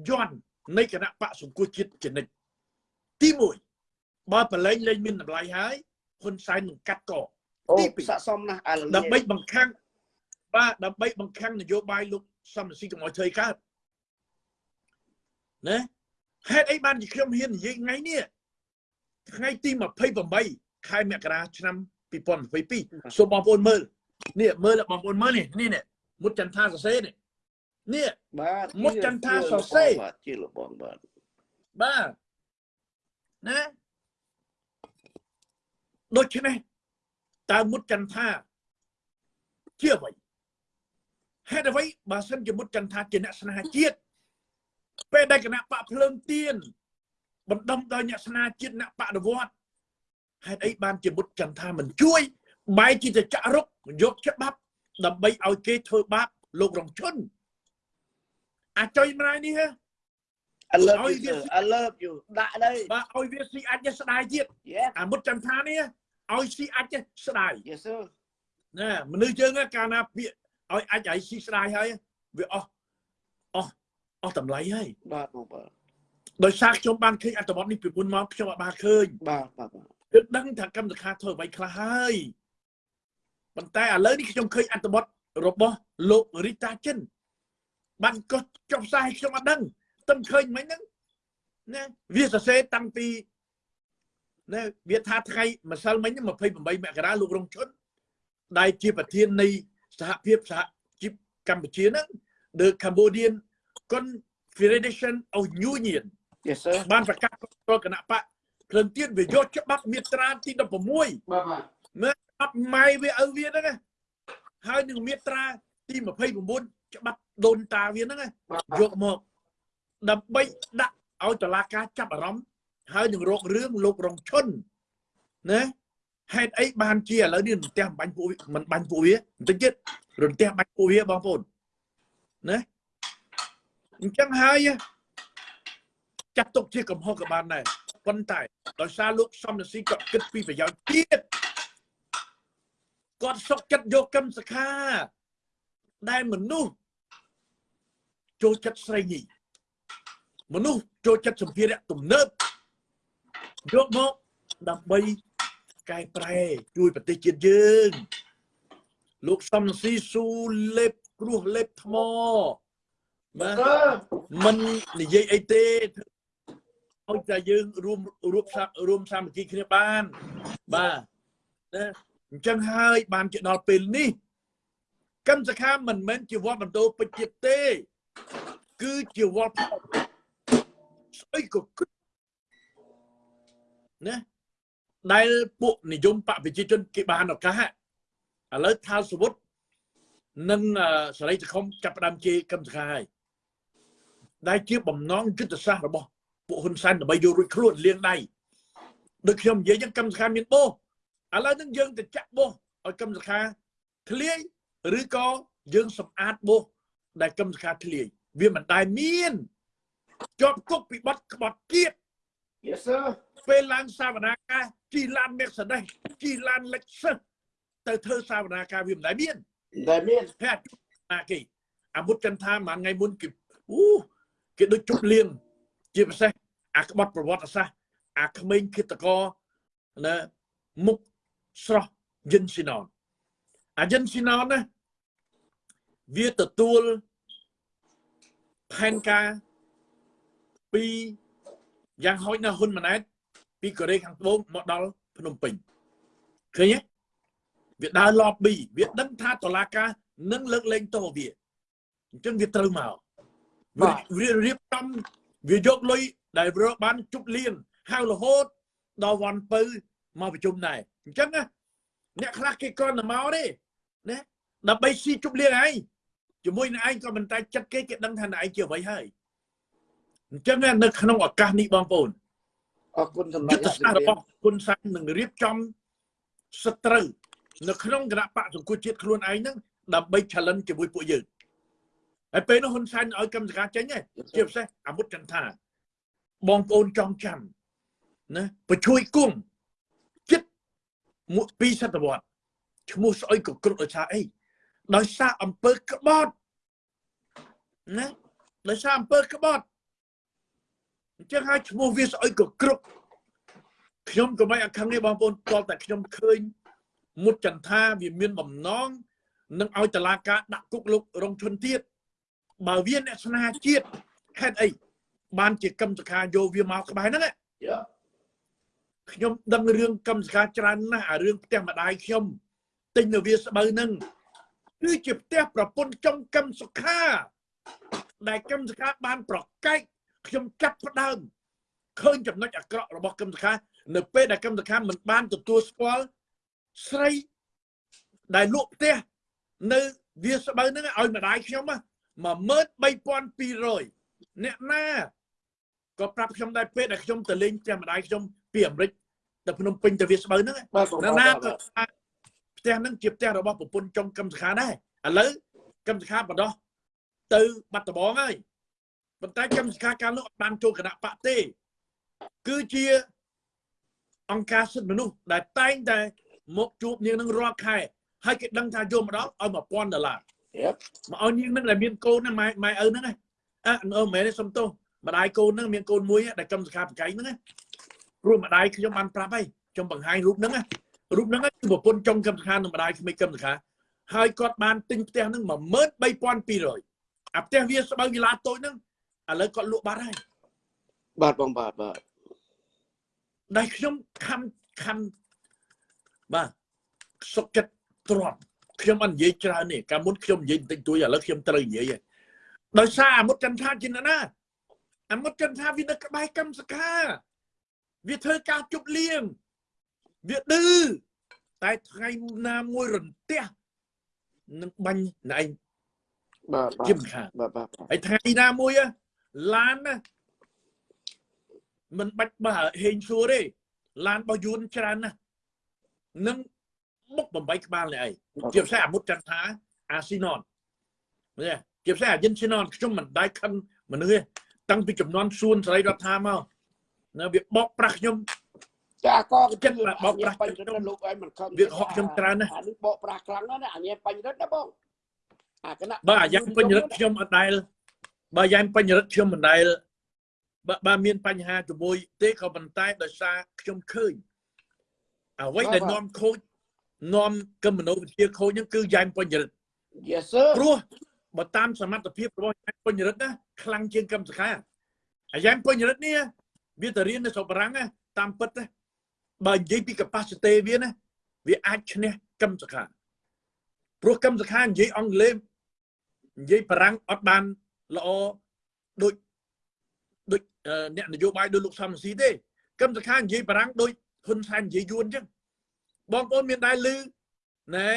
យន់នៃគណៈបកសង្គមជាតិចនិចទី1បើប្រឡែងលែងមានតម្លៃហើយហ៊ុនសែននឹងកាត់កអូទីពីរស័កសមណាស់អាលដើម្បីបង្ខាំងបាទដើម្បីបង្ខាំងនយោបាយលោកសំរងស៊ីកុំឲ្យធ្វើកើត ណាហេតុអីបានជាខ្ញុំហ៊ាននិយាយថ្ងៃនេះថ្ងៃទី28ខែមករាឆ្នាំ2022សូមបងប្អូនមើលនេះមើលបងប្អូនមើលនេះនេះនេះមុតចន្ទថាសរសេរនេះនេះបាទមុតចន្ទថាសរសេរបាទជាលបងបាទបាទណាដូច្នេះតើមុតចន្ទថាជាអ្វីហេតុអ្វីបើសិនជាមុតចន្ទថាជាអ្នកស្នេហាជាតិ ពេលដែលគណៈបកភ្លើងទៀនបណ្ដុំដោយអ្នកស្នេហាជាតិអ្នកបដិវត្តហេតុអីបានជាមុតចន្ទថាមិនជួយបែរជាទៅចាក់រុកយកច្បាប់ដើម្បីឲ្យគេធ្វើបាបលោករងឈុនអាចុយម្លាយនេះហ៎ I love ឲ្យ you វា sir I love you ដាក់ đây បាទឲ្យវាស៊ីអាចស្ដាយទៀត Yes អាមុតចាំថានេះឲ្យស៊ីអាចស្ដាយ Yes sir ណាមនុស្សយើងណាកាលណាពាក្យឲ្យអាចឲ្យស៊ីស្ដាយហើយវាអស់អស់ អស់តម្លៃហើយបាទបងបាទដោយសារខ្ញុំបានឃើញអត្ថបទនេះពីមុនមកខ្ញុំអត់បានឃើញបាទបាទបាទគឺដឹងថាកម្មសខាធ្វើអ្វីខ្លះហើយប៉ុន្តែឥឡូវនេះខ្ញុំឃើញអត្ថបទរបស់លោករីតាចិនបានក៏ចុះផ្សាយខ្ញុំអត់ដឹងតែឃើញមិនហ្នឹងណាវាសរសេរតាំងពីណាវាថាថ្ងៃម្សិលមិញហ្នឹង28មករាលោករងឈុនដែលជាប្រធាននៃសហភាពសហជីពកម្ពុជាហ្នឹង The Cambodian Confederation of Union Yes sir បានប្រកាសប្រគណៈបកភ្លឹងទៀតវាយកច្បាប់មាត្រាទី16បាទបាទមើលច្បាប់ម៉ៃវាឪវាហ្នឹងណាហើយនឹងមាត្រាទី29ច្បាប់ដូនតាវាហ្នឹងណាយកមកដើម្បីដាក់ឲ្យតឡាការចាប់អារម្មណ៍ហើយនឹងរករឿងលោករងឈុនណាហេតុអីបានជាឥឡូវនេះរន្ទះបាញ់ពួកវាមិនបាញ់ពួកវាបន្តិចទៀតរន្ទះបាញ់ពួកវាបងប្អូនណា អញ្ចឹងហើយចាត់ទុកជាកំហុសក៏បានដែរប៉ុន្តែដោយសារលោកសំរងស៊ីក៏គិតពីប្រយោជន៍ទៀតគាត់សុកចិត្តយកកម្មសខាដែលមនុស្សចូលចិត្តស្រីញីមនុស្សចូលចិត្តសម្ភារៈទំនើបយកមកដើម្បីកែប្រែជួយប្រទេសជាតិយើង លោកសំរងស៊ីស៊ូលេបគ្រោះលេបថ្ម បាទមិននិយាយអីទេឲ្យតែយើងរួមរួមសារួមសាមគ្គីគ្នាបានបាទណាអញ្ចឹងហើយបានជាដល់ពេលនេះកម្មសខាមិនមែនជាវត្តបន្ទោពេជ្រទៀតទេ គឺជាវត្តផលស្អីក៏គិតណាដែលពួកនិយមបកប្រជាជនគេបានឱកាសឥឡូវថាសវុតនិងសរីសខុមចាប់ផ្ដើមជាកម្មសខាហើយ ដែលជាបំណងយុទ្ធសាស្ត្ររបស់ពួកហ៊ុនសែនដើម្បីយករួចខ្លួនលៀងដៃដូចខ្ញុំនិយាយចឹងកម្មសខាមានបោះឥឡូវហ្នឹងយើងទៅចាក់បោះឲ្យកម្មសខាធ្លាយឬក៏យើងសម្អាតបោះដែលកម្មសខាធ្លាយវាមិនដែលមានជាប់គុកពីបទក្បត់ជាតិ Yes sir ពេលឡើងសាវនាការជីឡានមេកសដេសជីឡានលិចសិសទៅធ្វើសាវនាការវាមិនដែលមានដែលមានហេតុណាគេអាមុតចន្ទថាមួយថ្ងៃមុនគេអូ គេដូចជប់លៀងជាពិសេសអាក្បត់ប្រវត្តិសាស្ត្រអាក្មេងគិតកោណាមុខស្រស់យិនស៊ីណនអាយិនស៊ីណនណាវាទទួលផែនការពីយ៉ាងហោចណាស់ហ៊ុនម៉ាណែតពីកូរ៉េខាងត្បូងមកដល់ភ្នំពេញឃើញទេវាដើរ lobby វាដឹងថាតឡាការនឹងលើកលែងទោសវាអញ្ចឹងវាត្រូវមក វាវារៀបចំវាយកលុយដែលរកបានជប់លៀងហៅរហូតដល់វ៉ាន់ពៅមកប្រជុំដែរអញ្ចឹងណាអ្នកខ្លះគេគ្រាន់តែមកទេណាដើម្បីស៊ីជប់លៀងឯងជាមួយនឹងឯងក៏មិនតែចិត្តគេគេដឹងថាឯងជាអ្វីហើយអញ្ចឹងណានៅក្នុងឱកាសនេះបងប្អូនអរគុណសម្ដេយុចទ្ធសាស្ត្ររបស់គុណសាននឹងរៀបចំសត្រូវនៅក្នុងគណៈបកសង្គមជាតិខ្លួនឯងហ្នឹងដើម្បី challenge ជាមួយពួកយើង ហើយពេលនោះហ៊ុនសែនឲ្យកម្មសការចេញឯងជាពិសេសអាវុធចន្ទថាបងប្អូនចង់ចាំណាបញ្ជួយគង់ចិត្តមួយពីរសតវត្សឈ្មោះស្អុយក៏គ្រប់ដោយសារអីដោយសារអំពើក្បត់ណាដោយសារអំពើក្បត់អញ្ចឹងហើយឈ្មោះវាស្អុយក៏គ្រប់ខ្ញុំក៏មិនអខឹងទេបងប្អូនតលតែខ្ញុំឃើញមុតចន្ទថាវាមានបំណងនឹងឲ្យតឡាការដាក់គុកលោករងឈុនទៀត បើវាអ្នកស្នេហាជាតិហេតុអីបានជាកម្មសខាយកវាមកក្បែរហ្នឹងយ៉ាខ្ញុំដឹងរឿងកម្មសខាច្រើនណាស់អារឿងផ្ទះម្ដាយខ្ញុំទិញនៅវាស្បូវហ្នឹងគឺជាផ្ទះប្រពន្ធចុងកម្មសុខាដែលកម្មសខាបានប្រកែកខ្ញុំចាប់ផ្ដើមឃើញចំណុចអាក្រក់របស់កម្មសខានៅពេលដែលកម្មសខាមិនបានទទួលស្គាល់ស្រីដែលលក់ផ្ទះនៅវាស្បូវហ្នឹងឲ្យម្ដាយខ្ញុំ 13200អ្នកណាក៏ប្រាប់ខ្ញុំដែរពេលដែលខ្ញុំទៅលេងផ្ទះម្ដាយខ្ញុំពីអាមេរិកទៅភ្នំពេញទៅវាស្បូវហ្នឹងបាទបងណាប្អូនណាក៏ថាផ្ទះហ្នឹងជាផ្ទះរបស់ប្រពន្ធចុងកម្មសខាដែរឥឡូវកម្មសខាបដោះទៅបាត់ដំបងហើយប៉ុន្តែកម្មសខាកាលនោះអត់បានចូលគណៈបកទេ គឺជាអង្គការសិទ្ធិមនុស្សដែលតែងតែមកជួបនាងនឹងរាល់ខែហើយគេដឹងថាយកមកដល់ឲ្យ1000ដុល្លារយ៉ា មកឲ្យនាងនឹងដែលមានកូនហ្នឹងម៉ែម៉ែឪហ្នឹងណាអើអឺមែនទេសុំទោសម្ដាយកូនហ្នឹងមានកូនមួយដែលកម្មសខាបកៃហ្នឹងណាព្រោះម្ដាយខ្ញុំបានប្រាប់ហើយខ្ញុំបង្ហាញរូបហ្នឹងណារូបហ្នឹងគឺប្រពន្ធចុងកម្មសខានិងម្ដាយក្មេងកម្មសខាហើយគាត់បានទិញផ្ទះហ្នឹង13200អាផ្ទះវាស្បូវវិឡាតូចហ្នឹងឥឡូវគាត់លក់បាត់ហើយបាទបងបាទបាទដែលខ្ញុំខំខំបាទសុខចិត្តទ្រាំ ខ្ញុំអត់និយាយច្រើនទេកាលមុនខ្ញុំនិយាយបន្តិចតួចឥឡូវខ្ញុំត្រូវនិយាយហើយដោយសារអាមុតចន្ទថាជាណាណាអាមុតចន្ទថាវានៅក្បែរកម្មសខាវាធ្វើការជប់លៀងវាឌឺតែថ្ងៃណាមួយរន្ទះនឹងបាញ់ណែឯងបាទបាទជាមិនខានបាទបាទហើយថ្ងៃណាមួយហ៎ឡានណាមិនបាច់បើហេងសួរទេឡានរបស់យួនច្រើនណាស់នឹង បុកបំបីក្បាលនេះឯងជាពិសេសអាមុតចន្ទថាអាស៊ីណនមើលជាពិសេសអាយិនស៊ីណនខ្ញុំមិនដែរខឹងមនុស្សទេតាំងពីចំនួនសួនស្រីរដ្ឋាមកនៅវាបោកប្រាស់ខ្ញុំចាកកចិត្តបោកប្រាស់បញ្ញរិទ្ធលោកឲ្យមិនខឹងវាហក់ខ្ញុំច្រើនណាស់អានេះបោកប្រាស់ខ្លាំងណាស់ណាអានេះបញ្ញរិទ្ធណាបងអាគណៈបើអាយ៉ាងពេញរិទ្ធខ្ញុំអត់ដែលបើយ៉ាងពេញរិទ្ធខ្ញុំមិនដែលបើបើមានបញ្ហាជាមួយទេក៏ប៉ុន្តែដោយសារខ្ញុំឃើញអ្វីដែលនាំខូច នាំកឹមមនោវិជ្ជាខូចហ្នឹងគឺយ៉ាងពេញរិទ្ធ Yes sir ព្រោះបើតាមសមត្ថភាពរបស់យ៉ាងពេញរិទ្ធណាខ្លាំងជាងកឹមសខាអាយ៉ាងពេញរិទ្ធនេះវាទៅរៀននៅស្រុកបារាំងណាតាមពិតណាបើនិយាយពី capacity វាណាវាអាចឈ្នះកឹមសខាព្រោះកឹមសខានិយាយអង់គ្លេសនិយាយបារាំងអត់បានល្អដូចដូចអឺអ្នកនយោបាយដូចលោកសំស៊ីទេកឹមសខានិយាយបារាំងដូចហ៊ុនសែននិយាយយួនអញ្ចឹង បងប្អូនមានដែរឮណែ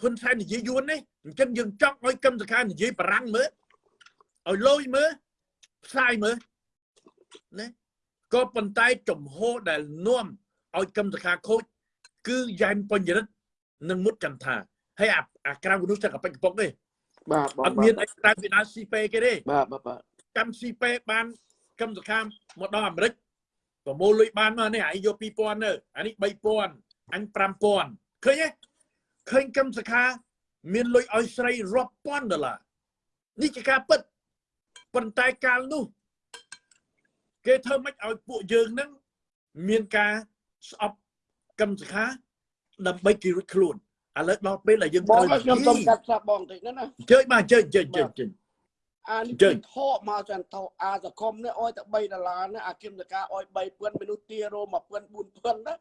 ហ៊ុនសែននិយាយយួននេះអញ្ចឹងយើងចង់ឲ្យកឹមសខានិយាយបារាំងមើលឲ្យលយមើលផ្សាយមើលណាក៏ប៉ុន្តែចំហដែលនាំឲ្យកឹមសខាខូចគឺយ៉ែមបញ្ញរិទ្ធនិងមុតចន្ទថាហើយអាអាក្រៅនោះតែកប៉ិចកប៉ុកទេបាទបងអត់មានអីក្រៅពីដើរស៊ីពេគេទេបាទបាទបាទកម្មស៊ីពេបានកម្មសខាមកដល់អាមេរិកប្រមូលលុយបានមកនេះអាយយក2000ទៅអានេះ3000 អញ5000ឃើញទេឃើញកម្មសខា មានលុយឲ្យស្រីរាប់ពាន់ដុល្លារនេះជាការពិតប៉ុន្តែកាលនោះ គេធ្វើម៉េចឲ្យពួកយើងហ្នឹងមានការស្អប់កម្មសខា ដើម្បីគេរួចខ្លួនឥឡូវដល់ពេលដែលយើងបងត្រូវខ្ញុំសូមកាត់ផ្សាបងតិចណាណាជើញបាទជើញជើញជើញជើញអានេះជើគឺញថកមកចាន់ថកអាសកុមនេះអោយតែ3ដុល្លារណាអាគឹមតកាអោយ3000មនុស្សទារោ1000 4000ណា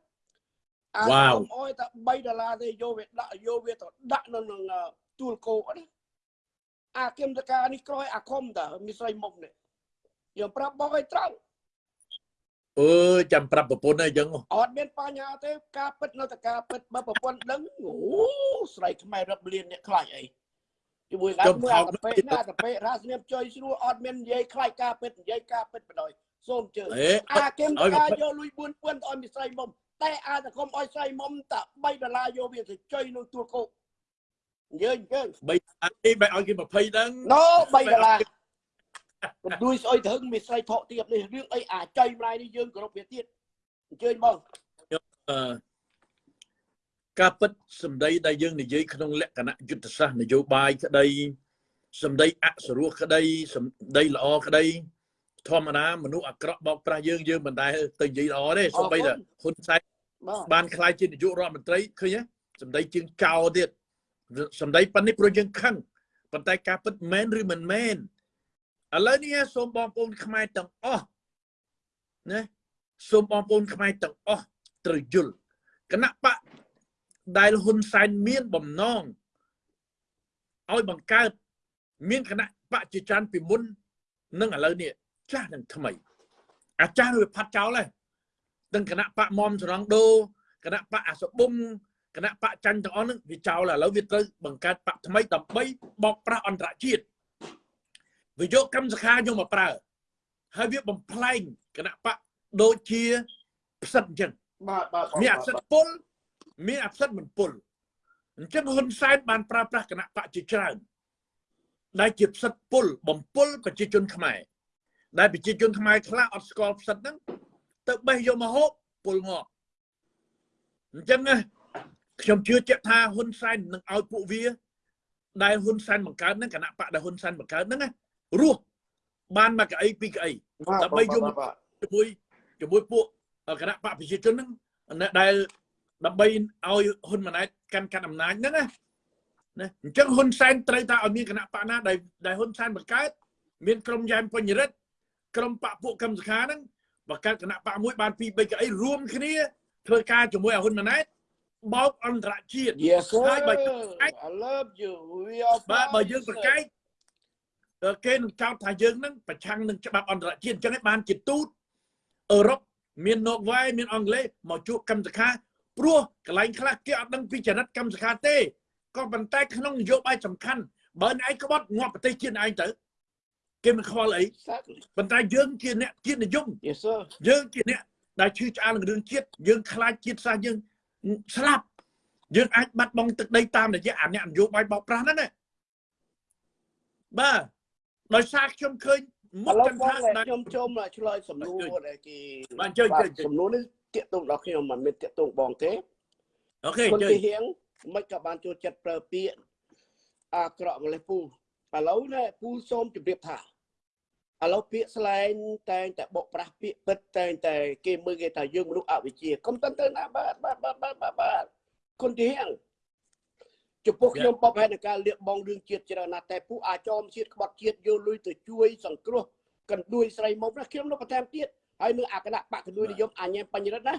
អាសកុមអោយតែ3ដុល្លារទេយកវាដាក់យកវាទៅដាក់នៅក្នុងទូលគោណាអាគឹមតកានេះក្រោយអាខុមតាមានស្រីមុខនេះយើងប្រាប់បងឲ្យត្រង់ អើយចាំប្រាប់ប្រពន្ធអីចឹង អត់មានបញ្ហាទេការពិតនៅតែការពិតបើប្រពន្ធដឹងអូស្រីខ្មែររឹបលៀនអ្នកខ្លាចអីជាមួយกันមួយអាតពេណាតពេរាសនាមចុយស្រួលអត់មាននិយាយខ្លាចការពិតនិយាយការពិតបដ ாய் សូមជើញ អេ អាគឹមតកាយកលុយ4000ទៅឲ្យមីស្រីមុំ តែអាតកុំឲ្យស្រីមុំតា3ដុល្លារយកវាទៅចុយក្នុងទួលគោកយើងយើងបីអានេះបែរឲ្យគេ20ដឹងណូ3ដុល្លារកុំដួយស្អុយទៅហឹងមីស្រីថកទៀតនេះរឿងអីអាចុយម្លាយនេះយើងគោរពវាទៀតអញ្ជើញបងអឺការពិតសម្ដីដែលយើងនិយាយក្នុងលក្ខណៈយុទ្ធសាស្ត្រនយោបាយក្តីសម្ដីអសរោះក្តីសម្ដីល្អក្តីធម្មតាមនុស្សអាក្រក់បោកប្រាស់យើងយើងមិនដែលទៅនិយាយល្អទេសូម្បីតែហ៊ុនសែន បាទបានខ្លាយជានាយករដ្ឋមន្ត្រីឃើញទេសម្ដីជាងចោលទៀតសម្ដីប៉ុណ្នេះព្រោះយើងខឹងប៉ុន្តែការពិតមែនឬមិនមែនឥឡូវនេះសូមបងប្អូនខ្មែរទាំងអស់ណាសូមបងប្អូនខ្មែរទាំងអស់ត្រូវយល់គណៈបកដែលហ៊ុនសែនមានបំណងឲ្យបង្កើតមានគណៈបកជាច្រើនពីមុននឹងឥឡូវនេះចាស់នឹងថ្មី អាចារ្យវាផាត់ចោលហើយ ទាំងគណៈបកមុំសរងដូគណៈបកអាសបុំគណៈបកចាញ់ទាំងអស់ហ្នឹងវាចោលហើយឥឡូវវាត្រូវបង្កើតបកថ្មីដើម្បីបោកប្រាស់អន្តរជាតិវាយកកម្មសខាយកមកប្រើហើយវាបំផ្លែងគណៈបកដូចជាផ្សិតអញ្ចឹងបាទបាទមានអផ្សិតពុលមានអផ្សិតមិនពុលអញ្ចឹងហ៊ុនសែនបានប្រើប្រាស់គណៈបកជាច្រើនដែលជាផ្សិតពុលបំពុលប្រជាជនខ្មែរដែលប្រជាជនខ្មែរខ្លះអត់ស្គាល់ផ្សិតហ្នឹង ទៅបេះយកមកហូបពុលងក់អញ្ចឹងណាខ្ញុំជឿជាក់ថាហ៊ុនសែននឹងឲ្យពួកវា ដែលហ៊ុនសែនបង្កើតហ្នឹងគណៈបកដែលហ៊ុនសែនបង្កើតហ្នឹងណារស់បានមកកៅអីពីរកៅអីដើម្បីយកមកបាទជាមួយជាមួយពួកគណៈបកប្រជាជនហ្នឹងអ្នកដែលដើម្បីឲ្យហ៊ុនម៉ាណែតកាន់កាន់អំណាចហ្នឹងណាណាអញ្ចឹងហ៊ុនសែនត្រូវតែឲ្យមានគណៈបកណាដែលដែលហ៊ុនសែនបង្កើតមានក្រុមយ៉ែមពេញរិទ្ធក្រុមបកពួកកម្មសខាហ្នឹង បង្កើតគណៈបកមួយបានពីរបីកៅអីរួមគ្នាធ្វើការជាមួយឲ្យហ៊ុនម៉ាណែតបោកអន្តរជាតិ Yes sir ហើយបើ I love you we are បាទបើយើងប្រកែកអឺគេនឹងចោទថាយើងនឹងប្រឆាំងនឹងច្បាប់អន្តរជាតិអញ្ចឹងឯងបានជាទូតអឺរ៉ុបមានណូវែមានអង់គ្លេសមកជួបកម្មសខាព្រោះកន្លែងខ្លះគេអត់ដឹងពីចរិតកម្មសខាទេក៏ប៉ុន្តែក្នុងនយោបាយសំខាន់បើអ្នកឯងក្បត់ងាប់ប្រទេសជាតិឯងទៅ គេមិនខ្វល់អី exactly ប៉ុន្តែយើងជាអ្នកជាតិនិយម yes sir យើងជាអ្នកដែលឈឺឆ្អាលនឹងរឿងជាតិយើងខ្លាចជាតិសាសន៍យើងស្លាប់យើងអាចបាត់បង់ទឹកដីតាមរយៈអាអ្នកនយោបាយបោកប្រាស់ហ្នឹងណាបាទដោយសារខ្ញុំឃើញមុឥខឡូវចន្បងទៈដែលខ្ញុំចូលមកឆ្លើយសំណួរដែលគេបាទជួយជួយជួយសំណួរនេះតាកតងដល់ខ្ញុំមិនមែនតាកតងបងទេអូខេគុណជួយទីហៀងមិនក៏បានចូលចិត្តប្រើពាក្យអាក្រក់ម្លេះពូឥឡូវនេះពូសូមជម្រាបថា ឥឡូវពាក្យស្លែងតែងតែបកប្រាស់ពាក្យពិតតែងតែគេមើលគេថាយើងមនុស្សអវិជ្ជាកុំតន្ទៅណាបាទបាទបាទបាទបាទបាទគុណទីហៀងចំពោះខ្ញុំបបហេតុនៃការលៀបបងរឿងជាតិច្រើនណាស់តែពូអាចោមជាតិក្បត់ជាតិយកលុយទៅជួយសង្គ្រោះកណ្ដួយស្រីមុំណាខ្ញុំនៅបន្ថែមទៀតហើយនៅអគណៈបកកណ្ដួយនិយមអញ្ញាបញ្ញរិទ្ធណា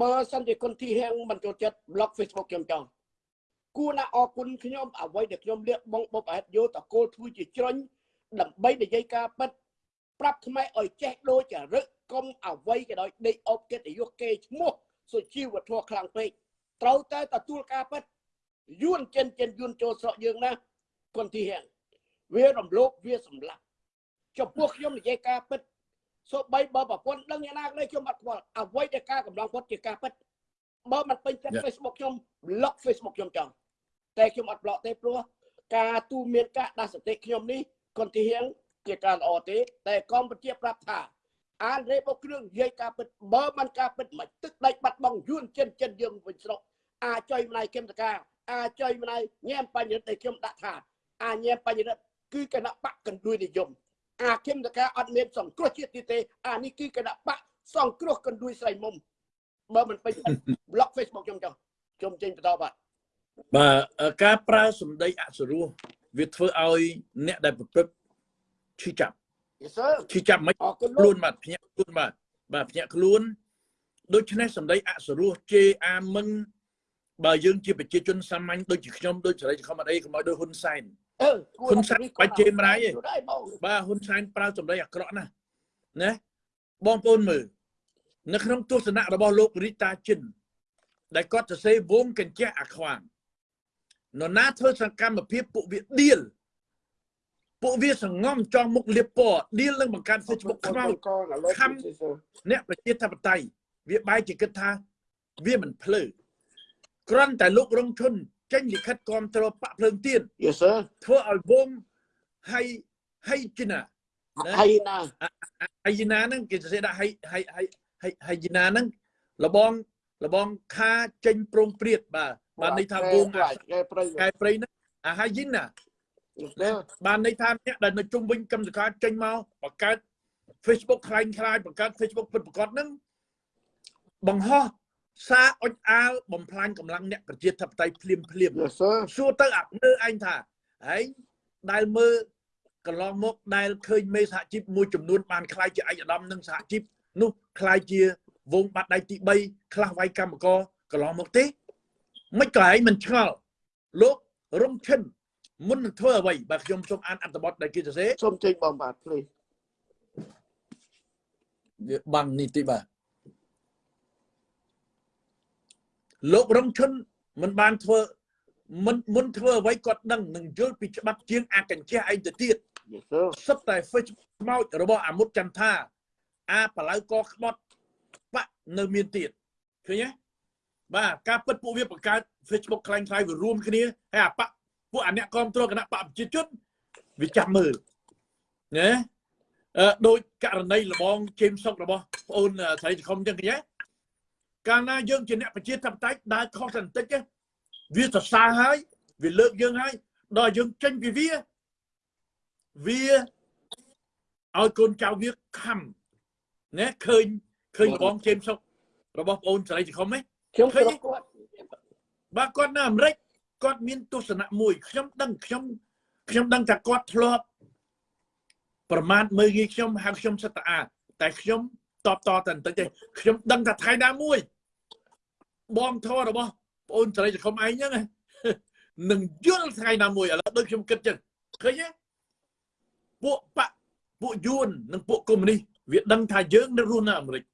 បើសិនជាគុណធីហៀងមិនចូលចិត្ត blog Facebook ខ្ញុំចង់គួរណាអរគុណខ្ញុំអ្វីដែលខ្ញុំលៀកបងបុបអហេតុយកតកូលធ្វើជាជ្រុញដើម្បីនិយាយការពិត ប្រាប់ខ្មែរឲ្យចេះដូចចរិតកុំអ្វីក៏ដោយដេកអប់កិត្តិយសគេឈ្មោះសុជីវធម៌ខ្លាំងពេកត្រូវតែទទួលការពិតយួនចិនចិនយួនចូលស្រុកយើងណាគុណធីហៀងវារំលោភវាសម្លាប់ចំពោះខ្ញុំនិយាយការពិតសូម្បីបើប្រពន្ធដឹងយ៉ាងណាក៏ដោយខ្ញុំអត់ខ្វល់អ្វីដែលការកម្លាំងពុតជាការពិតបើមិនពេញចិត្ត Yeah. Facebook ខ្ញុំ block Facebook ខ្ញុំចង់តែខ្ញុំអត់ block ទេព្រោះការទូមានការដាស់សតិខ្ញុំនេះកុនទីហៀង ជាការល្អទេ តែកម្ពុជាប្រាប់ថាអានរេបោគ្រឿងនិយាយការពិតបើមិនការពិតមិនទឹកដៃបាត់បង់យួនចិនចិនយើងវិញស្រុកអាចុយម្លាយគឹមតកាអាចុយម្លាយញ៉ែមបញ្ញរិទ្ធដែលខ្ញុំដាក់ថាអាញ៉ែមបញ្ញរិទ្ធគឺគណៈបកកណ្ដួយនិយមអាគឹមតកាអត់មានសង្គ្រោះជាតិទៀតទេ អានេះគឺគណៈបកសង្គ្រោះកណ្ដួយស្រីមុំបើមិនពេញ block Facebook ខ្ញុំចង់ខ្ញុំចេញបន្តបាទបាទការប្រើសម្ដីអសុរោះវាធ្វើឲ្យអ្នកដែលប្រព្រឹត្ត ឈឺចាប់ Yes sir ឈឺចាប់មិនអរគុណខ្លួនលោកបាទភ្ញាក់ខ្លួនបាទបាទភ្ញាក់ខ្លួនដូច្នេះសម្ដីអសុរោះជេរអាមិនបើយើងជាប្រជាជនសាមញ្ញដូចជាខ្ញុំដូចសេរីខំអត់អីកុំឲ្យដូចហ៊ុនសែនអឺហ៊ុនសែនបាច់ជេរម្ដាយទេយូរដែរបងបាទហ៊ុនសែនប្រើសម្ដីអាក្រក់ណាស់ណាបងប្អូនមើលនៅក្នុងទស្សនៈរបស់លោករីតាជិនដែលគាត់សរសេរវងកញ្ចក់អាខ្វាងនរណាធ្វើសកម្មភាពពួកវាឌៀល ពួកវាសងំចង់មុខលៀបពណ៌ឌៀលនឹងបង្កើត Facebook ខ្មោចកងឥឡូវខំអ្នកប្រជាធិបតេយ្យវាបែរជាគិតថាវាមិនភ្លើគ្រាន់តែលោករងឈុនចេញលិខិតគាំទ្របកភ្លើងទៀន Yes sir ធ្វើឲ្យវងហៃហៃជីណាហើយណាហៃជីណាហ្នឹងគេសរសេរដាក់ហៃហៃហៃហៃហៃជីណាហ្នឹងលបងលបងខាចេញប្រងព្រាតបាទបានន័យថាវងកែប្រៃកែព្រៃហ្នឹងអាហៃជីណា Yes sir បានន័យថាអ្នកដែលនៅជុំវិញកម្មសការចេញមកបង្កើត Facebook ខ្លាញ់ខ្លាយបង្កើត Facebook ពិតប្រាកដហ្នឹងបង្ហោះសារអុចអាលបំផ្លាញកម្លាំងអ្នកប្រជាធិបតេយ្យភ្លាមភ្លាម Yes sir សួរទៅអាមើឯងថាឯងដែលមើលកន្លងមកដែលឃើញមេសហជីពមួយចំនួនបានខ្លាយជាឯកឧត្តមនិងសហជីពនោះខ្លាយជាវងបាត់ដៃទី3ខ្លះវាយកម្មករកន្លងមកទេមិនក៏ឯងមិនឆ្ងល់លោករងឈិន មុននឹងធ្វើអ្វីបើខ្ញុំសូមអានអត្ថបទដែលគេសរសេរសូមចេញបងបាទ please វាបាំងនេះតិចបាទលោករងឈុនមិនបានធ្វើមិនមុនធ្វើអ្វីគាត់ដឹងនឹងយល់ពីច្បាប់ជាងអាកញ្ចេះឯងទៅទៀត Yes sir សិតតែ Facebook ខ្មោចរបស់អាមុតចន្ទថាអាបលៅកក្បត់បាក់នៅមានទៀតឃើញទេបាទការពិតពួកវាបង្កើត Facebook ខ្លាំងខ្លាយវារួមគ្នាហើយអាបក ពួកអាអ្នកគ្រប់គ្រងគណៈបកប្រជាជនវាចាំមើលណាអឺដោយករណីលបងជេមសុករបស់ប្អូនស្រីសង្គមចឹងឃើញទេកាលណាយើងជាអ្នកប្រជាធិបតេយ្យដើរខុសបន្តិចទេវាសរសើរហើយវាលើកយើងហើយដល់យើងចេញពីវាវាឲ្យកូនចៅវាខំណាឃើញឃើញលបងជេមសុករបស់ប្អូនស្រីសង្គមទេខ្ញុំឃើគោញរពគាត់បាទគាត់នៅអាមេរិក គាត់មានទស្សនៈមួយខ្ញុំដឹងខ្ញុំខ្ញុំដឹងថាគាត់ធ្លាប់ប្រមាថមើលងាយខ្ញុំហៅខ្ញុំសិតតាអាតែខ្ញុំតបតតែបន្តិចទេខ្ញុំដឹងថាថ្ងៃណាមួយបងធររបស់ប្អូនស្រីសង្គមឯងហ្នឹងណានឹងយល់ថ្ងៃណាមួយឥឡូវដូចខ្ញុំគិតចឹងឃើញទេពួកបកពួកយួននិងពួកកុម្មុយនីសវាដឹងថាយើងនៅរស់នៅអាមេរិក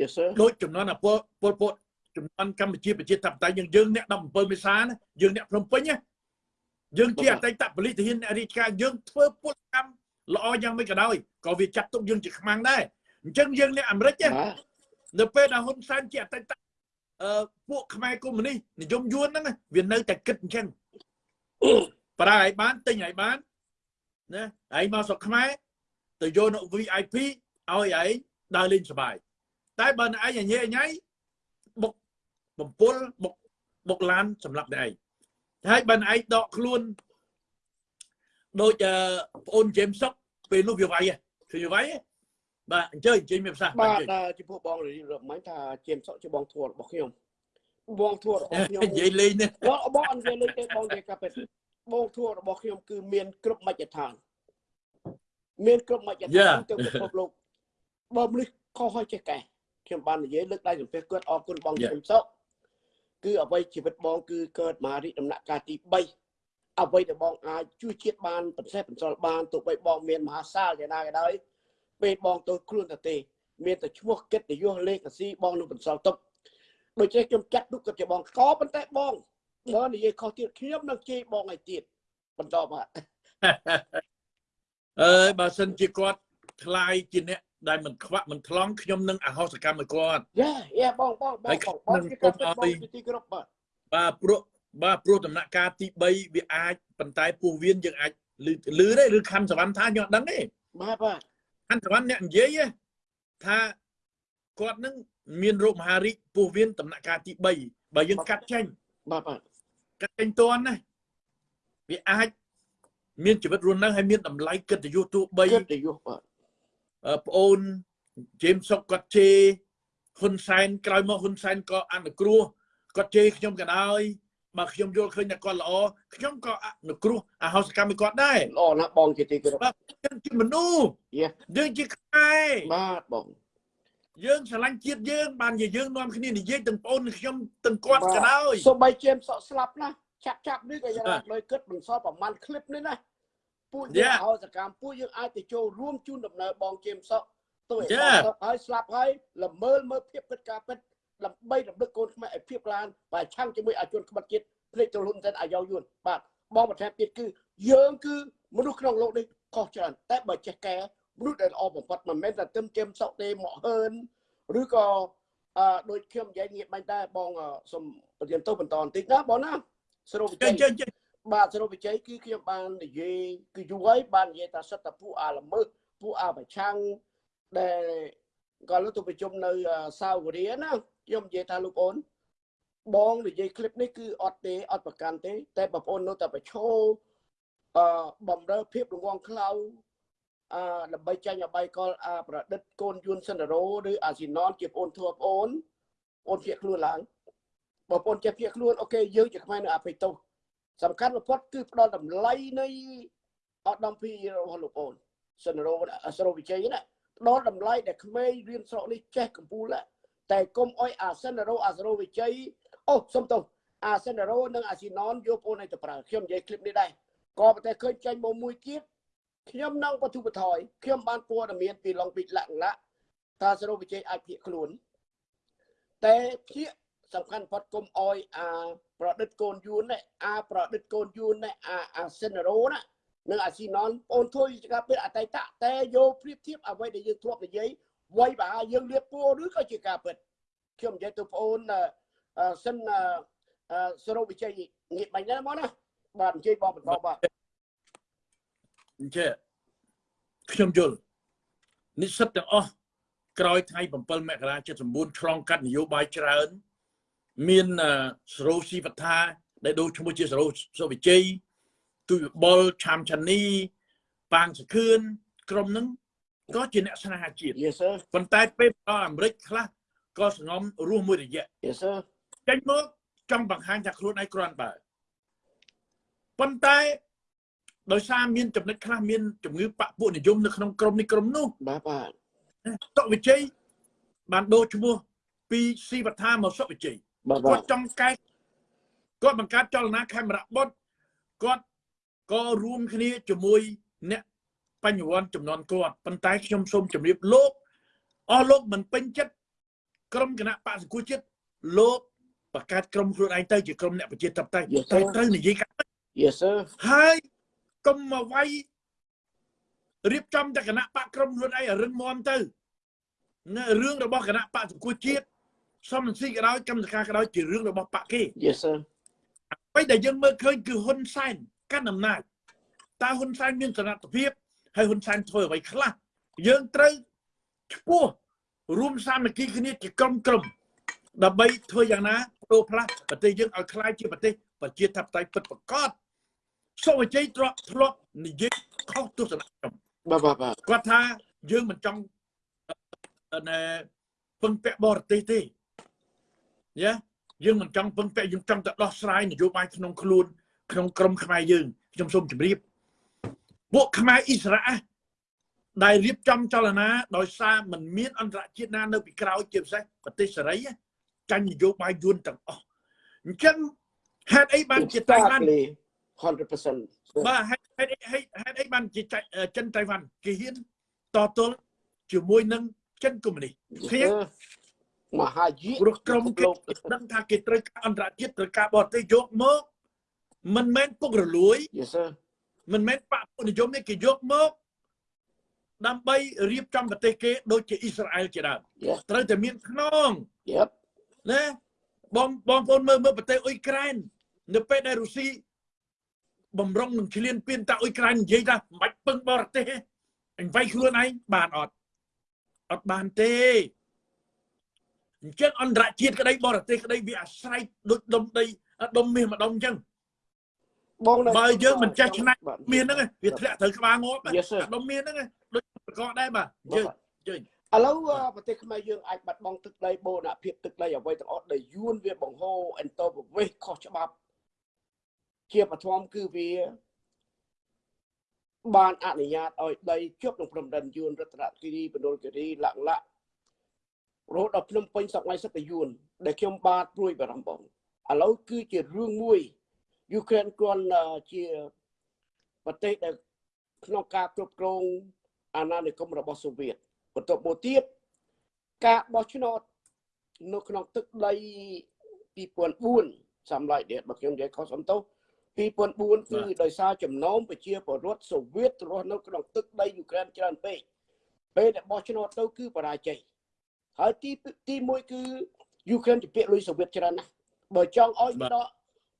Yes sir ដូចចំនួនអាពលពលពត ចំនួនកម្ពុជាប្រជាធិបតេយ្យយើងយើងអ្នក17មេសាណាយើងអ្នកភ្នំពេញណាយើងជាអតីតពលិទាហានអ្នករាជការយើងធ្វើពលកម្មល្អយ៉ាងម៉េចក៏ដោយក៏វាចាត់ទុកយើងជាខ្មាំងដែរអញ្ចឹងយើងអ្នកអាមេរិកណាបាទនៅពេលដែលហ៊ុនសែនជាអតីតអឺពួកខ្មែរកុម្មុយនីសនិយមយួនហ្នឹងណាវានៅតែគិតអញ្ចឹងប្រើឲ្យបានទិញឲ្យបានណាឯងមកស្រុកខ្មែរទៅយកនៅ VIP ឲ្យឯងដើរលេងសប្បាយតែបើនៅឯងញ៉ៃញ៉ៃបុក បំពុលបុកបុកឡានសម្រាប់តែឯងហើយបើឯងដកខ្លួនដូចអឺប្អូនជេមសុកពេលនោះវាវាយហ៎ឃើញវាវាយហ៎បាទអញ្ជើញអញ្ជើញមានប្រសាសន៍បាទអញ្ជើញចំពោះបងរីរំមិញថាជាមសុកជាបងធួរបស់ខ្ញុំបងធួរបស់ខ្ញុំនិយាយលេងនេះបងបងអត់និយាយលេងទេបងនិយាយការពិតបងធួរបស់ខ្ញុំគឺមានគ្រប់មជ្ឈដ្ឋានមានគ្រប់មជ្ឈដ្ឋានទៅពិភពលោកបើមនុស្សខុសហើយចេះកែខ្ញុំបាននិយាយលើកដៃសំពះគាត់អរគុណបងជាមសុក គឺអ្វីជីវិតបងគឺកើតមករីកដំណាក់កាលទី3អ្វីដែលបងអាចជួយជាតិបានប្រសេះបន្សល់បានទោះបីបងមានមហាសាលយ៉ាងណាក៏ដោយពេលបងទៅខ្លួនទៅទេ មានតែឈ្មោះគិតនយោលេខស៊ីបងនឹងបន្សល់ទុកដូច្នេះខ្ញុំចាត់ទុកគាត់ជាបងក៏ប៉ុន្តែបងបើនិយាយខុសទៀតខ្ញុំនឹងជេរបងឲ្យទៀតបន្តបាទអើយបើសិនជាគាត់ខ្លាយជាអ្នក ដែលមិនខ្វាក់មិនថ្លង់ខ្ញុំនឹងអហោសកម្មឲ្យគាត់យ៉ាយ៉ាបងបងបងហើយបងខ្ញុំបងជាការពិតកុំបងឲ្យជាទីគោរពបាទបាទព្រោះបាទព្រោះដំណាក់កាលទី3វាអាចប៉ុន្តែពោះវៀនយើងអាចឮឮទេឬខណ្ឌសវណ្ណថាខ្ញុំអត់ដឹងទេបាទបាទខណ្ឌសវណ្ណអ្នកនិយាយទេថាគាត់នឹងមានរោគមហារីកពោះវៀនដំណាក់កាលទី3បើយើងកាត់ចេញបាទបាទកាត់ចេញតន់ណាវាអាចមានជីវិតរស់នៅហើយមានតម្លៃកិត្តិយសទោះបីគិតទៅយុបាទអឺ ប្អូនជេមសុកគាត់ជេហ៊ុនសែនក្រោយមកហ៊ុនសែនក៏អនុគ្រោះគាត់ជេខ្ញុំក៏ដោយបើខ្ញុំយល់ឃើញថាគាត់ល្អខ្ញុំក៏អនុគ្រោះអហោសកម្មគាត់ដែរល្អណាស់បងជាទីគោរពបាទយើងជាមនុស្សយើងជាខ្មែរបាទបងយើងឆ្លាញ់ជាតិយើងបានជាយើងនាំគ្នានិយាយទាំងប្អូនខ្ញុំទាំងគាត់ក៏ដោយសូម្បីជាមសក់ស្លាប់ណាស់ចាប់ចាប់នេះក៏យ៉ាងដូចគិតបន្សល់ប្រហែលឃ្លីបនេះណា ពួកយើងឲ្យសកម្មពួកយើងអាចទៅចូលរួមជូនដំណើរបងជេមសុកទៅឲ្យសុកឲ្យស្លាប់ហើយល្មើលមើលភាពពិតការពិតដើម្បីរំលឹកកូនខ្មែរឲ្យភាពឡានបើឆាំងជាមួយអាជនក្បត់ជាតិភ្លេចទៅហ៊ុនសែនអាយ៉ោយួនបាទបងបន្ថែមទៀតគឺយើងគឺមនុស្សក្នុងលោកនេះខុសច្រើនតែបើចេះកែមនុស្សដែលល្អបំផុតមិនមែនតែទឹមជេមសុកទេមកហឺនឬក៏អឺដូចខ្ញុំនិយាយងាកបាញ់ដែរបងសូមបញ្ជាក់ទៅបន្តបន្តិចណាបងណាសរុបវិទ្យា បាទសរុបវិជ័យគឺខ្ញុំបាននិយាយគឺយូរហើយបាននិយាយថាសិតតែពួកអាល្មើសពួកអាប្រឆាំងដែលក៏លើកទៅប្រជុំនៅអឺសាវរីណាខ្ញុំនិយាយថាលោកអូនបងនិយាយคลิปនេះគឺអត់ទេអត់ប្រកាន់ទេ តែបងប្អូននៅតែប្រឈមអឺបំរើភាពរងងខ្លៅអឺដើម្បីចាញ់អបាយកលអាប្រឌិតកូនយួនសិនរោឬអាស៊ីណនជាបងអូនធួបងអូនបងអូនជាខ្លួនឡើងបងប្អូនចេះភៀកខ្លួនអូខេយើងជាខ្មែរនៅអភ័យទោស សំខាន់បំផុតគឺផ្ដល់តម្លៃនៃអត់ដំពីរបស់លោកអូនសិនរោសរោវិជ័យណាផ្ដល់តម្លៃដែលក្មេងរៀនស្រុកនេះចេះកម្ពុជាណាតែគុំអុយអាសិនរោអាសរោវិជ័យអូសុំទោសអាសិនរោនិងអាស៊ីណនយកបងអូនឲ្យទៅប្រើខ្ញុំនិយាយคลิปនេះដែរក៏ប៉ុន្តែឃើញចាញ់មកមួយទៀតខ្ញុំនឹងបទុបថយខ្ញុំបានព័ត៌មានពីឡុងពីលក្ខណៈថាសរោវិជ័យអាចភៀកខ្លួនតែភៀកសំខាន់បំផុតគុំអុយអា ប្រឌិតកូនយួននេះអាប្រឌិតកូនយួននេះអាអាសិនរោណានិងអាស៊ីណនបងធ្វើជាការពិតអតីតតែយកប្រៀបធៀបអ្វីដែលយើងធ្លាប់និយាយវ័យបើយើងលៀបពួរឬក៏ជាការពិតខ្ញុំនិយាយទៅបងអូនអឺអឺសិនអឺអឺសរុបវិជ័យងាកបាញ់ណាមកណាបាទអញ្ជើញបងបន្តបាទអញ្ចឹងខ្ញុំយល់និស្សិតទាំងអស់ក្រោយថ្ងៃ7មករា79ឆ្លងកាត់នយោបាយច្រើន មានអឺសរោស៊ីវត្ថាដែលដូរឈ្មោះជាសរោសុវិជ័យទុយបលឆាមឆានីប៉ាងសខឿនក្រុមហ្នឹងក៏ជាអ្នកស្នេហាជាតិ Yes sir ប៉ុន្តែពេលដល់អាមេរិកខ្លះក៏សងំរស់មួយរយៈ Yes sir ចេញមកចង់បង្ហាញថាខ្លួនឯងគ្រាន់បើប៉ុន្តែដោយសារមានចំណុចខ្លះមានជំងឺបពពួកនិយមនៅក្នុងក្រុមនេះក្រុមនោះបាទបាទសុវិជ័យបានដូរឈ្មោះពីស៊ីវត្ថាមកសុវិជ័យបាទបា គាទត់ចង់កែគាត់បង្កើតចលនាខេមរៈបុតគាត់ក៏រួមគ្នាជាមួយអ្នកបញ្ញវន្តចំនួនគាត់ប៉ុន្តែខ្ញុំសូមជម្រាបលោកអស់លោកមិនពេញចិត្តក្រុមគណៈបកសង្គមជាតិលោកបង្កើតក្រុមខ្លួនឯងទៅជាក្រុមអ្នកប្រជាធិបតេយ្យតែត្រូវនិយាយកាត់ Yes sir ហើយកុំមកវាយរៀបចំតែគណៈបកក្រុមខ្លួនឯងឲ្យរឹងមាំទៅនៅរឿងរបស់គណៈបកសង្គមជាតិ សំរងស៊ីក៏ដោយកម្មសខាក៏ដោយជារឿងរបស់បកគេ Yes sir អ្វីដែលយើងមើលឃើញគឺហ៊ុនសែនកាន់អំណាចតើហ៊ុនសែនមានសមត្ថភាពហើយហ៊ុនសែនធ្វើអ្វីខ្លះយើងត្រូវឈ្មោះរួមសាមគ្គីគ្នាជាក្រុមក្រុមដើម្បីធ្វើយ៉ាងណាបដូរផ្លាស់ប្រទេសយើងឲ្យក្លាយជាប្រទេសប្រជាធិបតេយ្យពិតប្រាកដសុវជ័យទ្រព្យធ្លាប់និយាយខុសទស្សនៈខ្ញុំបាទបាទបាទគាត់ថាយើងមិនចង់អឺណែពឹងពាក់បរទេសទេ យ៉ាយើងមិនចង់ពឹងពាក់យើងចង់តែដោះស្រាយនយោបាយក្នុងខ្លួនក្នុងក្រមខ្មែរយើងខ្ញុំសូមជម្រាបពួកខ្មែរអ៊ីស្រាអែលដែលរៀបចំចលនាដោយសារมันមានអន្តរជាតិណានៅពីក្រោយជាពិសេសប្រទេសសេរីណាចាញ់នយោបាយយួនទាំងអស់អញ្ចឹងហេតុអីបានជាតៃវ៉ាន់ Exactly. 100%បាទហេតុហេតុអីហេតុហេតុអីបានជាចៃចិនតៃវ៉ាន់គេហ៊ានតទល់ជាមួយនឹងចិនកុម្មុយនីស Yes ឃើញ sir មហាយិព្រោះក្រុមគេដឹងថាគេត្រូវការអន្តរជាតិត្រូវការបរទេសយកមកមិនមែនពុករលួយ Yes sir មិនមែនបកពុនិយមនេះគេយកមកដើម្បីរៀបចំប្រទេសគេដូចជាអ៊ីស្រាអែលជាដើម Yes ត្រូវតែមានខ្នង Yep ណាបងបងប្អូនមើលមើលប្រទេសអ៊ុយក្រែននៅពេលដែលរុស្ស៊ីបំរុងនឹងឆ្លៀនពៀនតាអ៊ុយក្រែននិយាយថាមិនបាច់ពឹងបរទេសទេអញវាយខ្លួនឯងបានអត់អត់បានទេ អញ្ចឹងអន្តរជាតិក្តីបរទេសក្តីវាអាស្រ័យដូចដុំដីដុំមាសម្ដុំអញ្ចឹងបងនៅបើយើងមិនចេះឆ្នៃបាទមានហ្នឹងឯងវាធ្លាក់ត្រូវក្បាលងាប់ Yes, sir. អាដុំមានហ្នឹងឯងដូចប្រកបដែរបាទអញ្ចឹងអញ្ចឹងឥឡូវអឺប្រទេសខ្មែរយើងអាចបាត់បង់ទឹកដីបូរណភាពទឹកដីអ្វីទាំងអស់ដែលយួនវាបង្ហូរអន្តរប្រវេសន៍ខុសច្បាប់ ជាបឋមគឺវាបានអនុញ្ញាតឲ្យដីជាប់នឹងព្រំដែនយួនរតនគិរីបណ្ឌុលគិរីលក្ខលៈ រហូតដល់ភ្នំពេញសក្ងៃសិទ្ធិយួនដែលខ្ញុំបាទព្រួយបារម្ភបងឥឡូវគឺជារឿងមួយយូក្រែនគ្រាន់អឺជាប្រទេសដែលក្នុងការគ្រប់គ្រងអាណានិគមរបស់សូវៀតបន្ទាប់មកទៀតការបោះឆ្នោតនៅក្នុងទឹកដី2004សម្រាប់នេះបើខ្ញុំនិយាយខុសសំទោស2004គឺដោយសារចំណោមប្រជាពលរដ្ឋសូវៀតរស់នៅក្នុងទឹកដីយូក្រែនច្រើនពេកពេលដែលបោះឆ្នោតទៅគឺបរាជ័យ ហើយទីទី1គឺយូក្រែនជាពាក្យលុយសូវៀតច្រើនណាស់បើចង់ឲ្យដក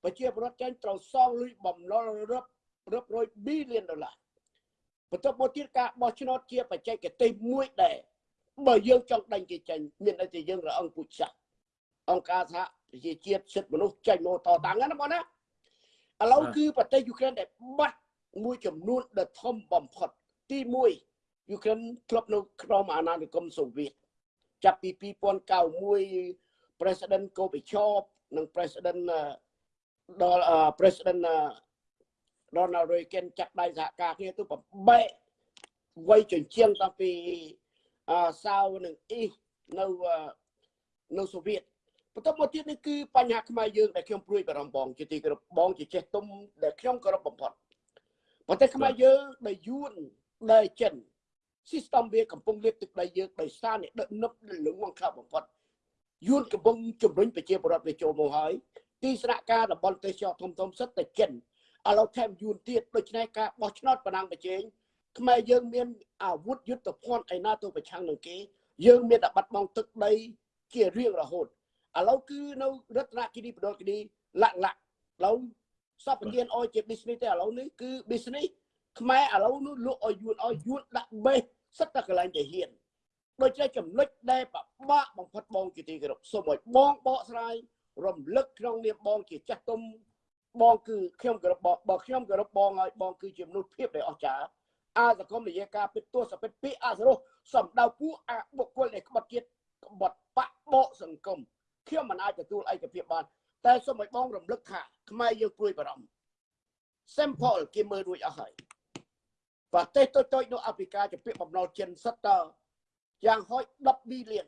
ប្រជាពលរដ្ឋចាញ់ត្រូវសងលុយបំណុលរាប់រាប់រយ billion ដុល្លារបន្ទាប់មកទៀតការបោះឆ្នោតជាបច្ចេកទេសមួយដែរបើយើងចង់ដេញគេចេញមានតែជាយើងរអង្គពុជសាសន៍អង្គការសហប្រជាជាតិសិទ្ធិមនុស្សចេញមកតតាំងណាបងណាឥឡូវបាទគឺប្រទេសយូក្រែនដែលបាត់មួយចំនួនដែលធំបំផុតទី1យូក្រែនធ្លាប់នៅក្នុងអាណានិគមសូវៀត ចាប់ពី2091 President Gorbachev និង President អឺដល់អឺ President អឺ Ronald Reagan ចាក់ដៃសហការគ្នាទៅបំបែកវ័យជញ្ជាំងតាំងពីអឺសាវនិងអ៊ីសនៅអឺនៅសូវៀតបន្ទាប់មកទៀតនេះគឺបញ្ហាខ្មែរយើងដែលខ្ញុំព្រួយបារម្ភបងជាទីគោរពបងជាចេះទុំដែលខ្ញុំគោរពបំផុតប្រទេសខ្មែរយើងដែលយួនដែលចិន system វាកំពុងលាបទឹកដីយើងដោយសារអ្នកដឹកនឹបលងងខ្លះបំផុតយួនកំពុងជំរុញប្រជាពលរដ្ឋវាចូលមកហើយទីស្នាក់ការតំបន់ទេសចរធំធំសិតតែចិនឥឡូវថែមយួនទៀតដូច្នេះការបោះឆ្នោតបណ្ដាំប្រជែងខ្មែរយើងមានអាវុធយុទ្ធភ័ណ្ឌឯណាទៅប្រឆាំងនឹងគេយើងមានតែបាត់បង់ទឹកដីជារៀងរហូតឥឡូវគឺនៅរតនគិរីបដលគិរីលក្ខលក្ខឥឡូវសពទានអោយជា business ទេឥឡូវនេះគឺ business ខ្មែរឥឡូវនោះលក់ឲ្យយួនឲ្យយួនដាក់បេ សសិតតែកន្លែងទៅហ៊ានដូច្នេះចំណុចដែលពិបាកបំផុតបងជាទីគោរពសូមឲ្យបងបកស្រាយរំលឹកក្នុងនាមបងជាចាស់ទុំបងគឺខ្ញុំគោរពបងបើខ្ញុំគោរពបងហើយបងគឺជាមនុស្សភាពដែលអស្ចារ្យអសង្គមនិយាយការពិតទស្សពិតពីអសរោះសំដៅពួកអបុគ្គលដែលក្បត់ជាតិក្បត់បកបកសង្គមខ្ញុំមិនអាចទទួលឯកភាពបានតែសូមឲ្យបងរំលឹកថាខ្មែរយើងព្រួយបារម្ភ sample គេមើលរួចអស់ហើយ ប្រទេសតូចៗនៅអាហ្វ្រិកាជាពាក្យបំណុលចិនសិតតយ៉ាងហោច10 billion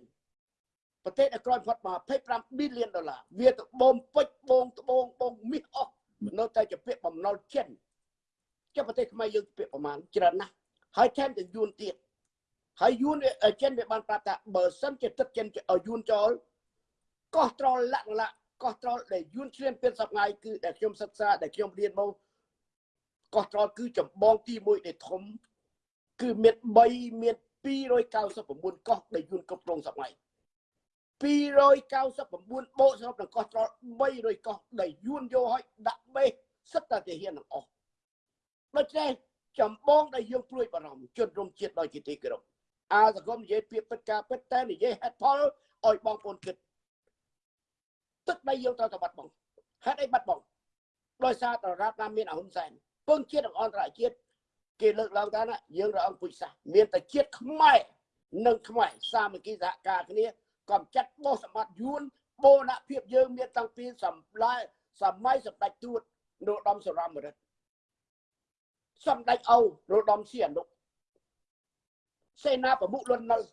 ប្រទេសដែលក្រោយផុតមក25 billion ដុល្លារវាទៅបងពេជ្របងត្បូងបងមាសអស់នៅតែជាពាក្យបំណុលចិនចុះប្រទេសខ្មែរយើងពាក្យប្រមាណច្រើនណាស់ហើយថែមទាំងយួនទៀតហើយយួនវាចិនវាបានប្រាប់ថាបើសិនជាទឹកចិនឲ្យយួនចោលកោះត្រល់លក្ខណៈកោះត្រល់ដែលយួនឆ្លៀនពៀនសប្ងៃគឺដែលខ្ញុំសិក្សាដែលខ្ញុំរៀនមក កោះត្រល់គឺចម្បងទី1ដែលធំគឺមាន3មាន299កោះដែលយួនគ្រប់គ្រងសប្ងៃ299បូកសរុបនឹងកោះត្រល់300កោះដែលយួនយកឲ្យដាក់បេសសិតតែទាហានទាំងអស់ដូច្នេះចម្បងដែលយើងព្រួយបារម្ភជនរួមជាតិដោយជាទីគោរពអាសង្គមនិយាយពីពិតការពិតតែនិយាយហេតុផលឲ្យបងប្អូនគិតទឹកដីយើងត្រូវតែបាត់បង់ហេតុអីបាត់បង់ដោយសារតរដ្ឋណាមានអហ៊ុនសែន ពងជាតិនិងអន្តរជាតិគេលើកឡើងថាណាយើងរអអង្គពុជសាសន៍មានតែជាតិខ្មែរនិងខ្មែរសាមគ្គីសហការគ្នាកំចាត់បោះសម្បត្តិយួនបូរណភាពយើងមានតាំងពីសម្លាយសម័យសម្ដេចទួតនរោត្តមសរមរិទ្ធសម្ដេចអូនរោត្តមសីហនុសេនាប្រមុខលន់នល់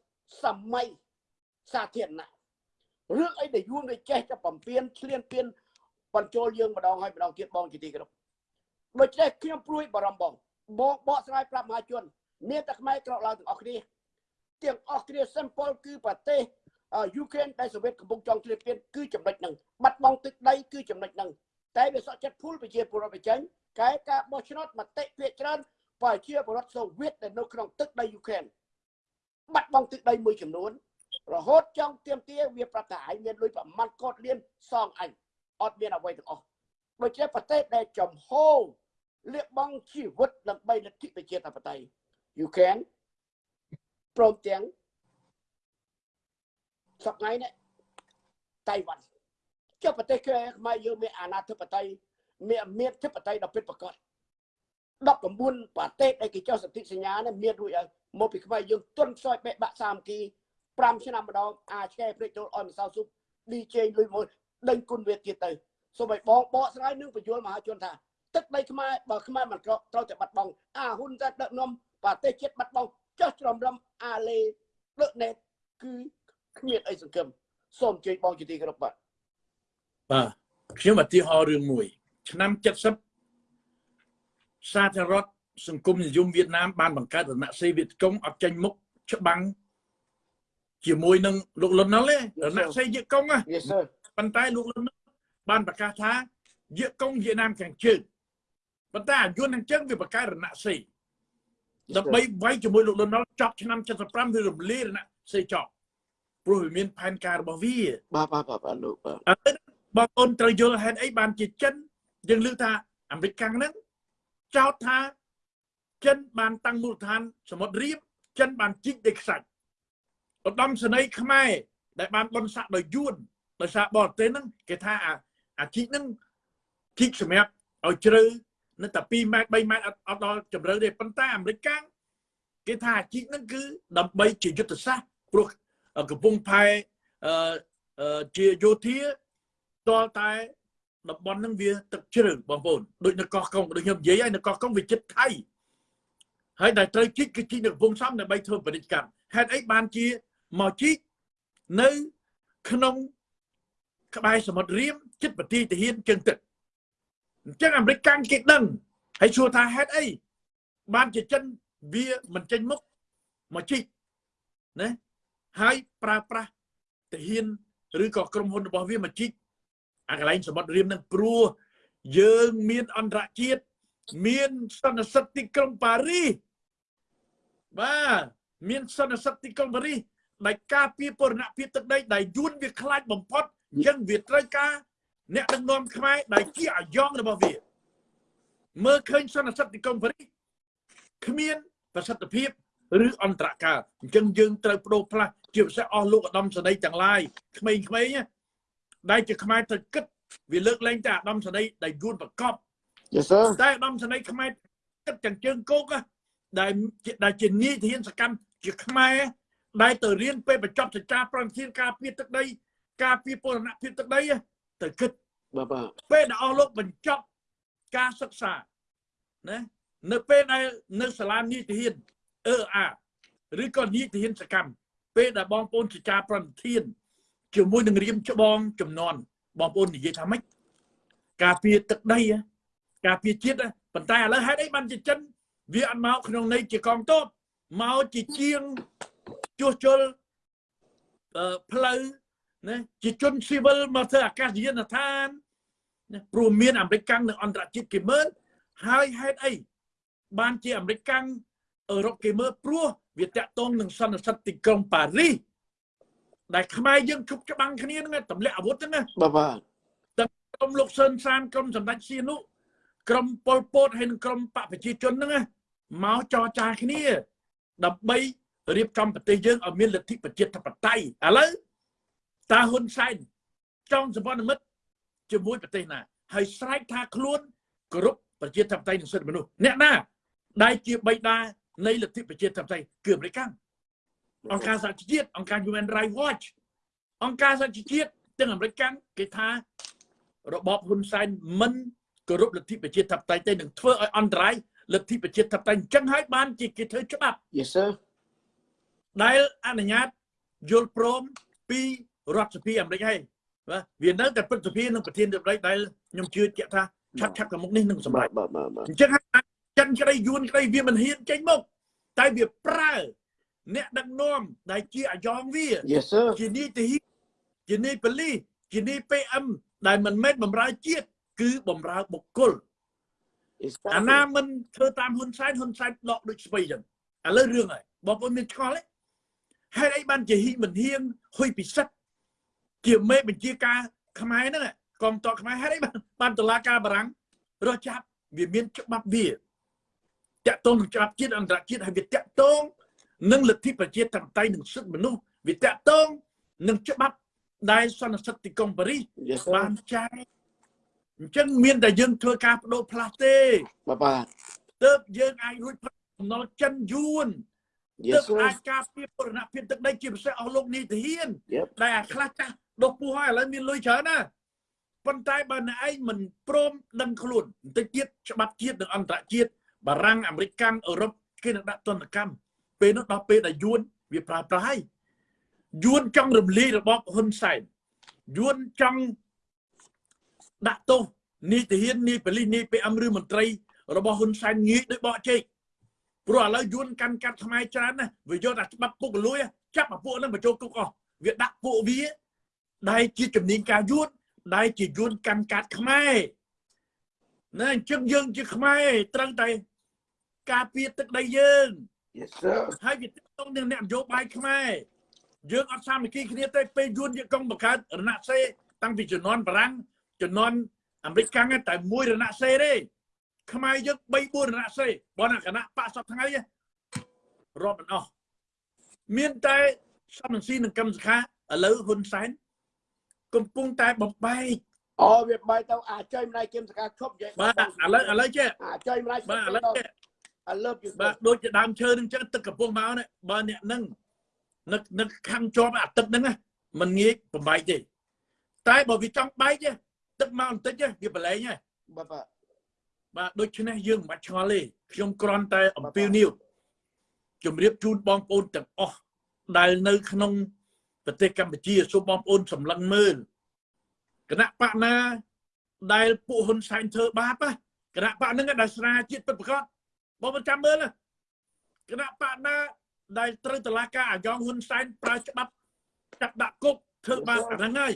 សម័យសាធារណៈរឿងអីដែលយួនវាចេះតែបំពេញឆ្លៀនពៀនបញ្ចូលយើងម្ដងហើយម្ដងទៀតបងជាទីគោរព ដូច្នេះខ្ញុំព្រួយបារម្ភបងបងបកស្រាយប្រាប់មហាជន មានតែខ្មែរក្រោកឡើងទាំងអស់គ្នាទាំងអស់គ្នា simple គឺប្រទេសយូក្រែនដែលសូវៀតកំពុងចង់ឆ្លៀនពៀនគឺចំណុចហ្នឹងបាត់បង់ទឹកដីគឺចំណុចហ្នឹងតែវាសក់ចិត្តភូលប្រជាពលរដ្ឋបញ្ចេញកែការបោះឆ្នោតមតិភាគច្រើនប្រជាពលរដ្ឋសូវៀតដែលនៅក្នុងទឹកដីយូក្រែនបាត់បង់ទឹកដីមួយចំនួន រហូតចង់ទៀមទាវាប្រកាសឲ្យមានលុយប្រមាណកោតលានសងអញអត់មានអ្វីទាំងអស់ដូច្នេះប្រទេសដែលចំហ លះបង់ជីវិតដើម្បីលទ្ធិប្រជាធិបតេយ្យ you can ព្រមទាំងសប្ងៃនេះតៃវ៉ាន់ចុះប្រទេសខ្មែរយើងមានអាណាធិបតេយ្យមានមានធិបតេយ្យដ៏ពិតប្រាកដ19ប្រទេសដែលគេចុះសន្ធិសញ្ញានេះមានរួចហើយមកពីខ្មែរយើងទុនខ្សោយបែកបាក់សាមគ្គី5ឆ្នាំម្ដងអាចឆ្កែព្រេចចូលអនសៅស៊ុប DJ លុយមួយដេញគុណវាទៀតទៅសូមឲ្យបងបកស្រាយនឹងបញ្យលមហាជនថា ទឹកដីខ្មែរបើខ្មែរមិនក្រត្រូវតែបាត់បង់អាហ៊ុនតែដឹកនាំប្រទេសជាតិបាត់បង់ចោះច្រំរំអាលេដឹកណេតគឺគ្មានអីសង្ឃឹមសូមជួយបងជាទីគោរពបាទបាទខ្ញុំឧទាហរណ៍រឿងមួយ ឆ្នាំ70សាធារណរដ្ឋសង្គមនិយមវៀតណាមបានបង្កើតរណសិរ្សវៀតកុងអត់ចេញមុខច្បាំងជាមួយនឹងលោកលន់ណុលទេរណសិរ្សវៀតកុងណា Yes sir ប៉ុន្តែលោកលន់ណុលបានប្រកាសថាវៀតកុងវៀតណាមខាងជើង ប៉ុន្តែអាយុនខាងជើងវាបង្កើតរណសិរ្សដើម្បីវាយជាមួយលោកលន់ណុលចប់ឆ្នាំ75វារំលាយរណសិរ្សចប់ព្រោះវាមានផែនការរបស់វាបាទបាទបាទបាទលោកបាទឥឡូវបងប្អូនត្រូវយល់ហេតុអីបានជាចិនយើងលើកថាអាមេរិកកាំងហ្នឹងចោទថាចិនបានតាំងមូលដ្ឋានសមុទ្ររៀបចិនបានជីកដីខ្សាច់ឧត្តមសេនីយ៍ខ្មែរដែលបានបនស័កដោយយួនដោយសារបរទេសហ្នឹងគេថាអាអាជីកហ្នឹងជីកសម្រាប់ឲ្យជ្រៅ នៅតែ2ម៉ែត្រ3ម៉ែត្រអត់អត់ដល់ជម្រៅទេប៉ុន្តែអាមេរិកកាំងគេថាអាជីកហ្នឹងគឺដើម្បីជាយុទ្ធសាស្ត្រព្រោះកំពុងផែអឺអឺជាយោធាតលតែតំបន់ហ្នឹងវាទឹកជ្រៅបងប្អូនដូចនៅកោះកុងដូចខ្ញុំនិយាយហើយនៅកោះកុងវាចិត្តថៃហើយដែលត្រូវជីកគឺជីកនៅកំពង់សំដើម្បីធ្វើពាណិជ្ជកម្មហេតុអីបានជាមកជីកនៅក្នុងក្បែរសមុទ្ររៀមចិត្តប្រទីទាហានជើងទឹក អញ្ចឹងអាមេរិកកាំងគេដឹងហើយសួរថាហេតុអីបានជាចិនវាមិនចេញមុខមកជីកណាហើយប្រើប្រាស់ទាហានឬក៏ក្រុមហ៊ុនរបស់វាមកជីកអាកន្លែងសមុទ្ររៀមនឹងព្រោះយើងមានអន្តរជាតិមានសន្និសិទទីក្រុងប៉ារីសបាទមានសន្និសិទទីក្រុងប៉ារីសដែលការពារបរណភាពទឹកដីដែលយួនវាខ្លាចបំផុតអញ្ចឹងវាត្រូវការ អ្នកដឹកនាំខ្មែរដែលជាអាយ៉ងរបស់វាមើលឃើញសន្និសិទទីក្រុងប៉ារីសគ្មានប្រសិទ្ធភាពឬអន្តរកាលអញ្ចឹងយើងត្រូវបដូរផ្លាស់ជាពិសេសអស់លោកឧត្តមសេនីយ៍ទាំងឡាយក្មេងៗណាដែលជាខ្មែរត្រូវគិតវាលើកលែងតែអាដាមសេនីយ៍ដែលយួនប្រកប Yes sir តែអាដាមសេនីយ៍ខ្មែរគិតទាំងជើងគោកណាដែលជាដែលជានីតិហ៊ានសកម្មជាខ្មែរដែលទៅរៀនពេលបញ្ចប់សេចក្ដីប្រតិធានការពារទឹកដីការពារពលរណភាពទឹកដីណា ទៅគិតបាទបាទពេលដែលអស់លោកបញ្ចប់ការសិក្សាណានៅពេលដែលនៅសាលានីតិហ៊ានអឺអាឬក៏នីតិហ៊ានសកម្មពេលដែលបងប្អូនជាការប្រតិធានជាមួយនឹងរៀមច្បងចំនួនបងប្អូននិយាយថាម៉េចការពារទឹកដីហ៎ការពារជាតិហ៎ប៉ុន្តែឥឡូវហេតុអីបានជាចិនវាអត់មកក្នុងន័យជាកងទ័ពមកជាជាងជួសជុលអឺផ្លូវ ណាជាជនស៊ីវិលមកធ្វើអាកាសយានដ្ឋានណាព្រោះមានអាមេរិកកាំងនិងអន្តរជាតិគេមើលហើយហេតុអីបានជាអាមេរិកកាំងអឺរ៉ុបគេមើលព្រោះវាតាក់ទងនឹងសន្និសិទទីក្រុងប៉ារីសដែលខ្មែរយើងជប់ច្បាំងគ្នាហ្នឹងទម្លាក់អាវុធហ្នឹងណាបាទបាទក្រុមលោកសឿនសានក្រុមសម្ដេចសៀនុក្រុមប៉ុលពតហើយនិងក្រុមបកប្រជាជនហ្នឹងណាមកចរចាគ្នាដើម្បីរៀបចំប្រទេសយើងឲ្យមានលទ្ធិប្រជាធិបតេយ្យឥឡូវ តាហ៊ុនសែនចង់សម្ព័ន្ធមិត្តជាមួយប្រទេសណា ហើយស្រែកថាខ្លួនគោរពប្រជាធិបតេយ្យនិងសិទ្ធិមនុស្សអ្នកណាដែលជាបិតានៃលទ្ធិប្រជាធិបតេយ្យគឺអាមេរិកកាំងអង្គការសហជីវជាតិអង្គការ Human Rights Watch អង្គការសហជីវជាតិទាំងអាមេរិកកាំងគេថារបបហ៊ុនសែនមិនគោរពលទ្ធិប្រជាធិបតេយ្យទេនឹងធ្វើឲ្យអន្តរាយលទ្ធិប្រជាធិបតេយ្យអញ្ចឹងហើយបានជាគេធ្វើច្បាប់ Yes sir ដែលអនុញ្ញាតយល់ព្រមពី រដ្ឋសភាអាមេរិកហើយបាទវានៅតែព្រឹទ្ធសភានិងប្រធានរដ្ឋាភិបាលដែលខ្ញុំជឿជាក់ថាឆាប់ឆាប់ខាងមុខនេះនឹងសម្រេចបាទបាទបាទអញ្ចឹងហើយចិនក្តីយួនក្តីវាមិនហ៊ានចេញមុខតែវាប្រើអ្នកដឹកនាំដែលជាអាយ៉ងវា Yes sir ជានីតិហ៊ានជានីប៉ូលីសជានី PM ដែលមិនមែនបំរើជាតិគឺបំរើបុគ្គល Exactly. អាណាមិនធ្វើតាមហ៊ុនសែនហ៊ុនសែនដកដូចស្បៃចឹងឥឡូវរឿងហើយបងប្អូនមានឆ្ងល់ទេហេតុអីបានជាហ៊ីមិនហ៊ានហ៊ុយពិសិដ្ឋ ជាមេបញ្ជាការខ្មែរហ្នឹងកងតខ្មែរហេតុអីបានបានតឡាការបារាំងរកចាប់វាមានច្បាប់វាតាក់ទងនឹងច្បាប់ជាតិអន្តរជាតិហើយវាតាក់ទងនឹងលទ្ធិប្រជាធិបតេយ្យនិងសិទ្ធិមនុស្សវាតាក់ទងនឹងច្បាប់ដែលសន្និសីទទីក្រុងប៉ារីស Yes sir បានចែកអញ្ចឹងមានតែយើងធ្វើការបដូរផ្លាស់ទេបាទបាទទើបយើងអាចរួចផុតបំណុលចិនយួនទើ Yes ប sir អាចការពារបរណភាពទឹកដីជាពិសេសអស់លោកនីតិហ៊ាន Yep ដែលអាខ្លះចាស់ ដុសពោះហើយឥឡូវមានលុយច្រើនណាប៉ុន្តែបើអ្នកឯងមិនព្រមដឹងខ្លួនបន្តិចទៀតច្បាប់ជាតិនិងអន្តរជាតិបារាំងអាមេរិកកាំងអឺរ៉ុបគេនឹងដាក់ទណ្ឌកម្មពេលនោះដល់ពេលដែលយួនវាប្រើប្រាស់ហើយយួនចង់រំលាយរបបហ៊ុនសែនយួនចង់ដាក់ទោសនីតិហ៊ាននីប៉ូលីសនី PM ឬមន្ត្រី របស់ហ៊ុនសែនងាយដូចបកជែកព្រោះឥឡូវយួនកាន់កាត់ខ្មែរច្រើនណាស់វាយកតែច្បាប់ពុករលួយចាប់អាពួកហ្នឹងបញ្ចូលគុកអស់វាដាក់ពួកវា ដែលជាជំនាញការយួនដែលជាយួនកាន់កាត់ខ្មែរណាអញ្ចឹងយើងជាខ្មែរត្រូវតែការពារទឹកដីយើង Yes sir ហើយវាទាក់ទងនឹងអ្នកនយោបាយខ្មែរយើងអត់សាមគ្គីគ្នាទេពេលយួនយកកងបង្កើតរណសេរីតាំងពីជំនាន់បារាំងជំនាន់អាមេរិកកាំងតែមួយរណសេរីទេខ្មែរយើង3 4រណសេរីបើណាគណៈបកសពថ្ងៃទេរាប់មិនអស់មានតែសំរងស៊ីនិងកម្មសខាឥឡូវហ៊ុនសែន កំពុងតែបំបែកអូវាបែកទៅអាចុយម្ដាយគឹមសកាឈប់និយាយបាទឥឡូវឥឡូវចេះអាចុយម្ដាយបាទឥឡូវចេះ I love you បាទដូចជាដើមឈើនឹងចឹងទឹកកំពុងមកនេះបើអ្នកនឹងនឹកនឹកខំជាប់អាទឹកហ្នឹងណាมันងាយបំបែកទេតែបើវាចង់បែកទេទឹកមកបន្តិចទេវាប្រឡែងហើយបាទបាទបាទដូច្នេះយើងមិនបាច់ឆ្ងល់ទេខ្ញុំគ្រាន់តែអំពាវនាវជម្រាបជូនបងប្អូនទាំងអស់ដែលនៅក្នុង ប្រទេសកម្ពុជាសូមបងប្អូនសម្លឹងមើលគណៈបកណាដែលពួកហ៊ុនសែនធ្វើបាបណាគណៈបកហ្នឹងដែលស្រាជាតិពិតប្រាកដបងប្អូនចាំមើលណាគណៈបកណាដែលត្រូវតឡាការអាយ៉ងហ៊ុនសែនប្រើច្បាប់ចាប់ដាក់គុកធ្វើបាបអាហ្នឹងហើយ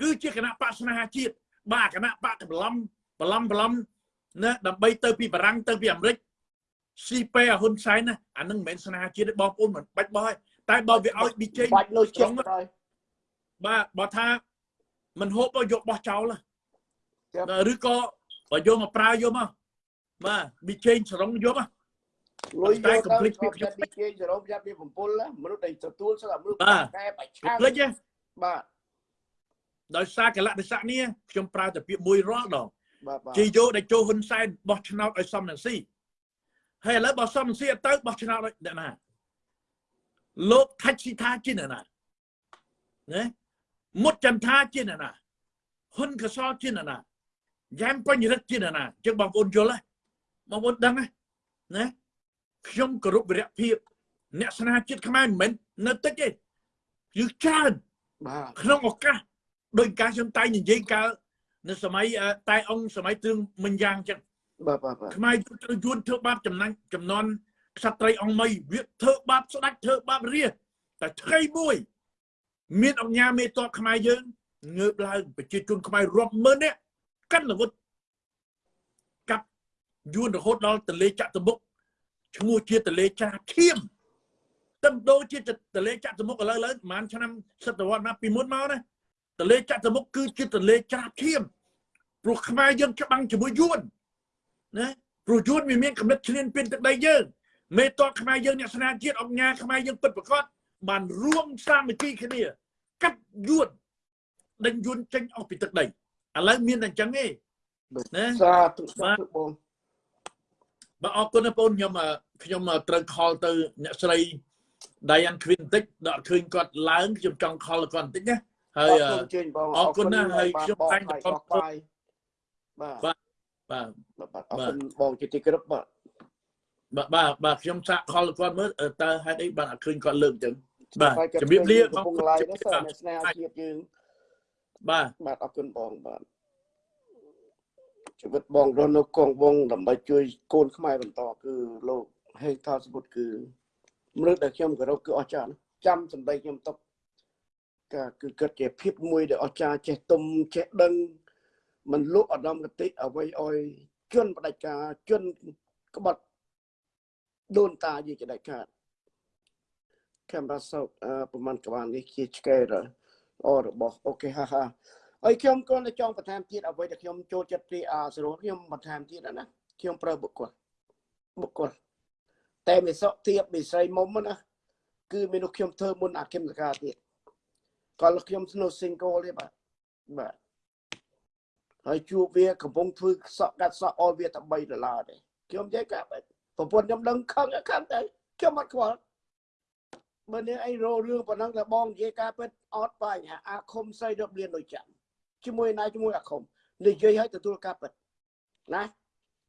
គឺជាគណៈបកស្នេហាជាតិបាទគណៈបកបន្លំបន្លំបន្លំណាដើម្បីទៅពីបារាំងទៅពីអាមេរិកស៊ីពេអាហ៊ុនសែនណាអានឹងមិនមែនស្នេហាជាតិទេបងប្អូនមិនបាច់បោះហើយ តែបើវាឲ្យឌីជេបាច់លុយចិត្តទៅបាទបើថាមិនហូបទៅយកបោះចោលណាចា៎បាទឬក៏បើយកមកប្រើយកមកបាទឌីជេសរុងយកមកលុយយកទៅ complete ខ្ញុំខ្ញុំចាត់ពីគេសរុបយ៉ាប់ពី7ណាមនុស្សដែលទទួលស្រាប់មនុស្សបាទកែបាច់ឆាភ្លេចទេបាទដោយសារកលៈទេសៈនេះខ្ញុំប្រើតែពាក្យមួយរាល់ដងបាទបាទជាយកដែលចូលហ៊ុនសែនបោះឆ្នោតឲ្យសំនឹងស៊ីហើយឥឡូវបើសំនឹងស៊ីអត់ទៅបោះឆ្នោតឲ្យអ្នកណា លោកថាច់ស៊ីថាជាអ្នកណាណាមុតចន្ទថាជាអ្នកណាហ៊ុនកសលជាអ្នកណាយ៉ែមបញ្ញរិទ្ធជាអ្នកណាជឹងបងប្អូនយល់ហើយបងប្អូនដឹងហើយណាខ្ញុំគោរពវិរៈភាពអ្នកស្នេហាជាតិខ្មែរមិនមែននៅតិចទេយឺច្រើនបាទក្នុងឱកាសដោយការខ្ញុំតែងនិយាយកាលនៅសម័យអឺតែអង្គសម័យទ្រឹងមិញយ៉ាងចឹងបាទបាទបាទខ្មែរយុទ្ធត្រូវយួនធ្វើបាបចំណាញ់ចំនួន ក្សត្រីអង្គមីវាធ្វើបាបស្ដេចធ្វើបាបរាជតែថ្ងៃមួយ មានអង្គញាមេតបខ្មែរយើងងើបឡើងប្រជាជនខ្មែររាប់ម៉ឺននាក់កាន់អាវុធកាប់យួនរហូតដល់ទលេចតុមុខឈ្មោះជាទលេចាឈាមតំដូរជាទលេចតុមុខឥឡូវឡើងប្រហែលឆ្នាំសតវត្សណាពីមុនមកណាទលេចតុមុខគឺជាទលេច្រាបឈាមព្រោះខ្មែរយើងច្បាំងជាមួយយួនណាព្រោះយួនវាមានកំណត់ឈ្លានពានទឹកដីយើង មេតបខ្មែរយើងអ្នកស្នាជាតិអង្គញាខ្មែរយើងពិតប្រាកដបានរួមសាមគ្គីគ្នាកាត់យួនដេញយួនចេញអស់ពីទឹកដីឥឡូវមានតែអញ្ចឹងទេណាសាធុសាធុបងបាទអរគុណណាបងខ្ញុំអឺខ្ញុំអឺត្រូវខលទៅអ្នកស្រី Diane Quinn បន្តិចដល់ឃើញគាត់ឡើងខ្ញុំចង់ខលគាត់បន្តិចណាហើអយរអឺគុណជើញបងអរគុណណាស់ហើយខ្ញុំបងតែងតែតែខលបោះបាយបាទបាទបាទបាទអរគុណបងជាទីគោរពបាទ បាទបាទបាទខ្ញុំសាកខលគាត់មើលអឺតើហេតុអីបានអត់ឃើញគាត់លើកអញ្ចឹងបាទជំរាបលាកំពុងបងឡាយជំណារាបសើលាអ្នកស្នេហាជាតិយើងបាទបាទអរគុណបងបាទជីវិតបងរស់នៅកងវងដើម្បីជួយកូនខ្មែរបន្តគឺលោកហេងថាសពុតគឺមនុស្សដែលខ្ញុំគោរពគឺអស្ចារ្យណាស់ចាំសម្ដីខ្ញុំទុកក៏គឺគិតជាភាពមួយដែលអស្ចារ្យចេះទុំចេះដឹងមិនលក់អដំកតិអ្វីឲ្យជន់ផ្ដាច់ការជន់ក្បត់ ដូនតាយើងជាដាច់ខាតកាមេរ៉ាសោកអឺប្រហែលក្បាលនេះជាឆ្កែរអរបស់អូខេហាហាហើយខ្ញុំគ្រាន់តែចង់បន្ថែមទៀតអ្វីដែលខ្ញុំចូលចិត្តពីអាសរុបខ្ញុំបន្ថែមទៀតណាខ្ញុំប្រើបុគ្គលបុគ្គលតែមេសុទៀបមេស្រីមុំណាគឺមនុស្សខ្ញុំធ្វើមុនអាគឹមសកាទៀតគាត់ខ្ញុំស្នូ single ទេបាទបាទហើយជួបវាកំពុងធ្វើសក់កាត់សក់អស់វាតែ3ដុល្លារទេខ្ញុំនិយាយកាប់ ប្រពន្ធខ្ញុំដឹងខឹងខឹងទៅខ្ញុំអត់ខ្វល់បើនេះអីរោរឿងប៉ុណ្ណឹងតែបងនិយាយការពិតអត់បញ្ហាអាខុំស្រីរឹបលៀនដូចចាំជាមួយណាជាមួយអាខុំនិយាយឲ្យទទួលការពិតណា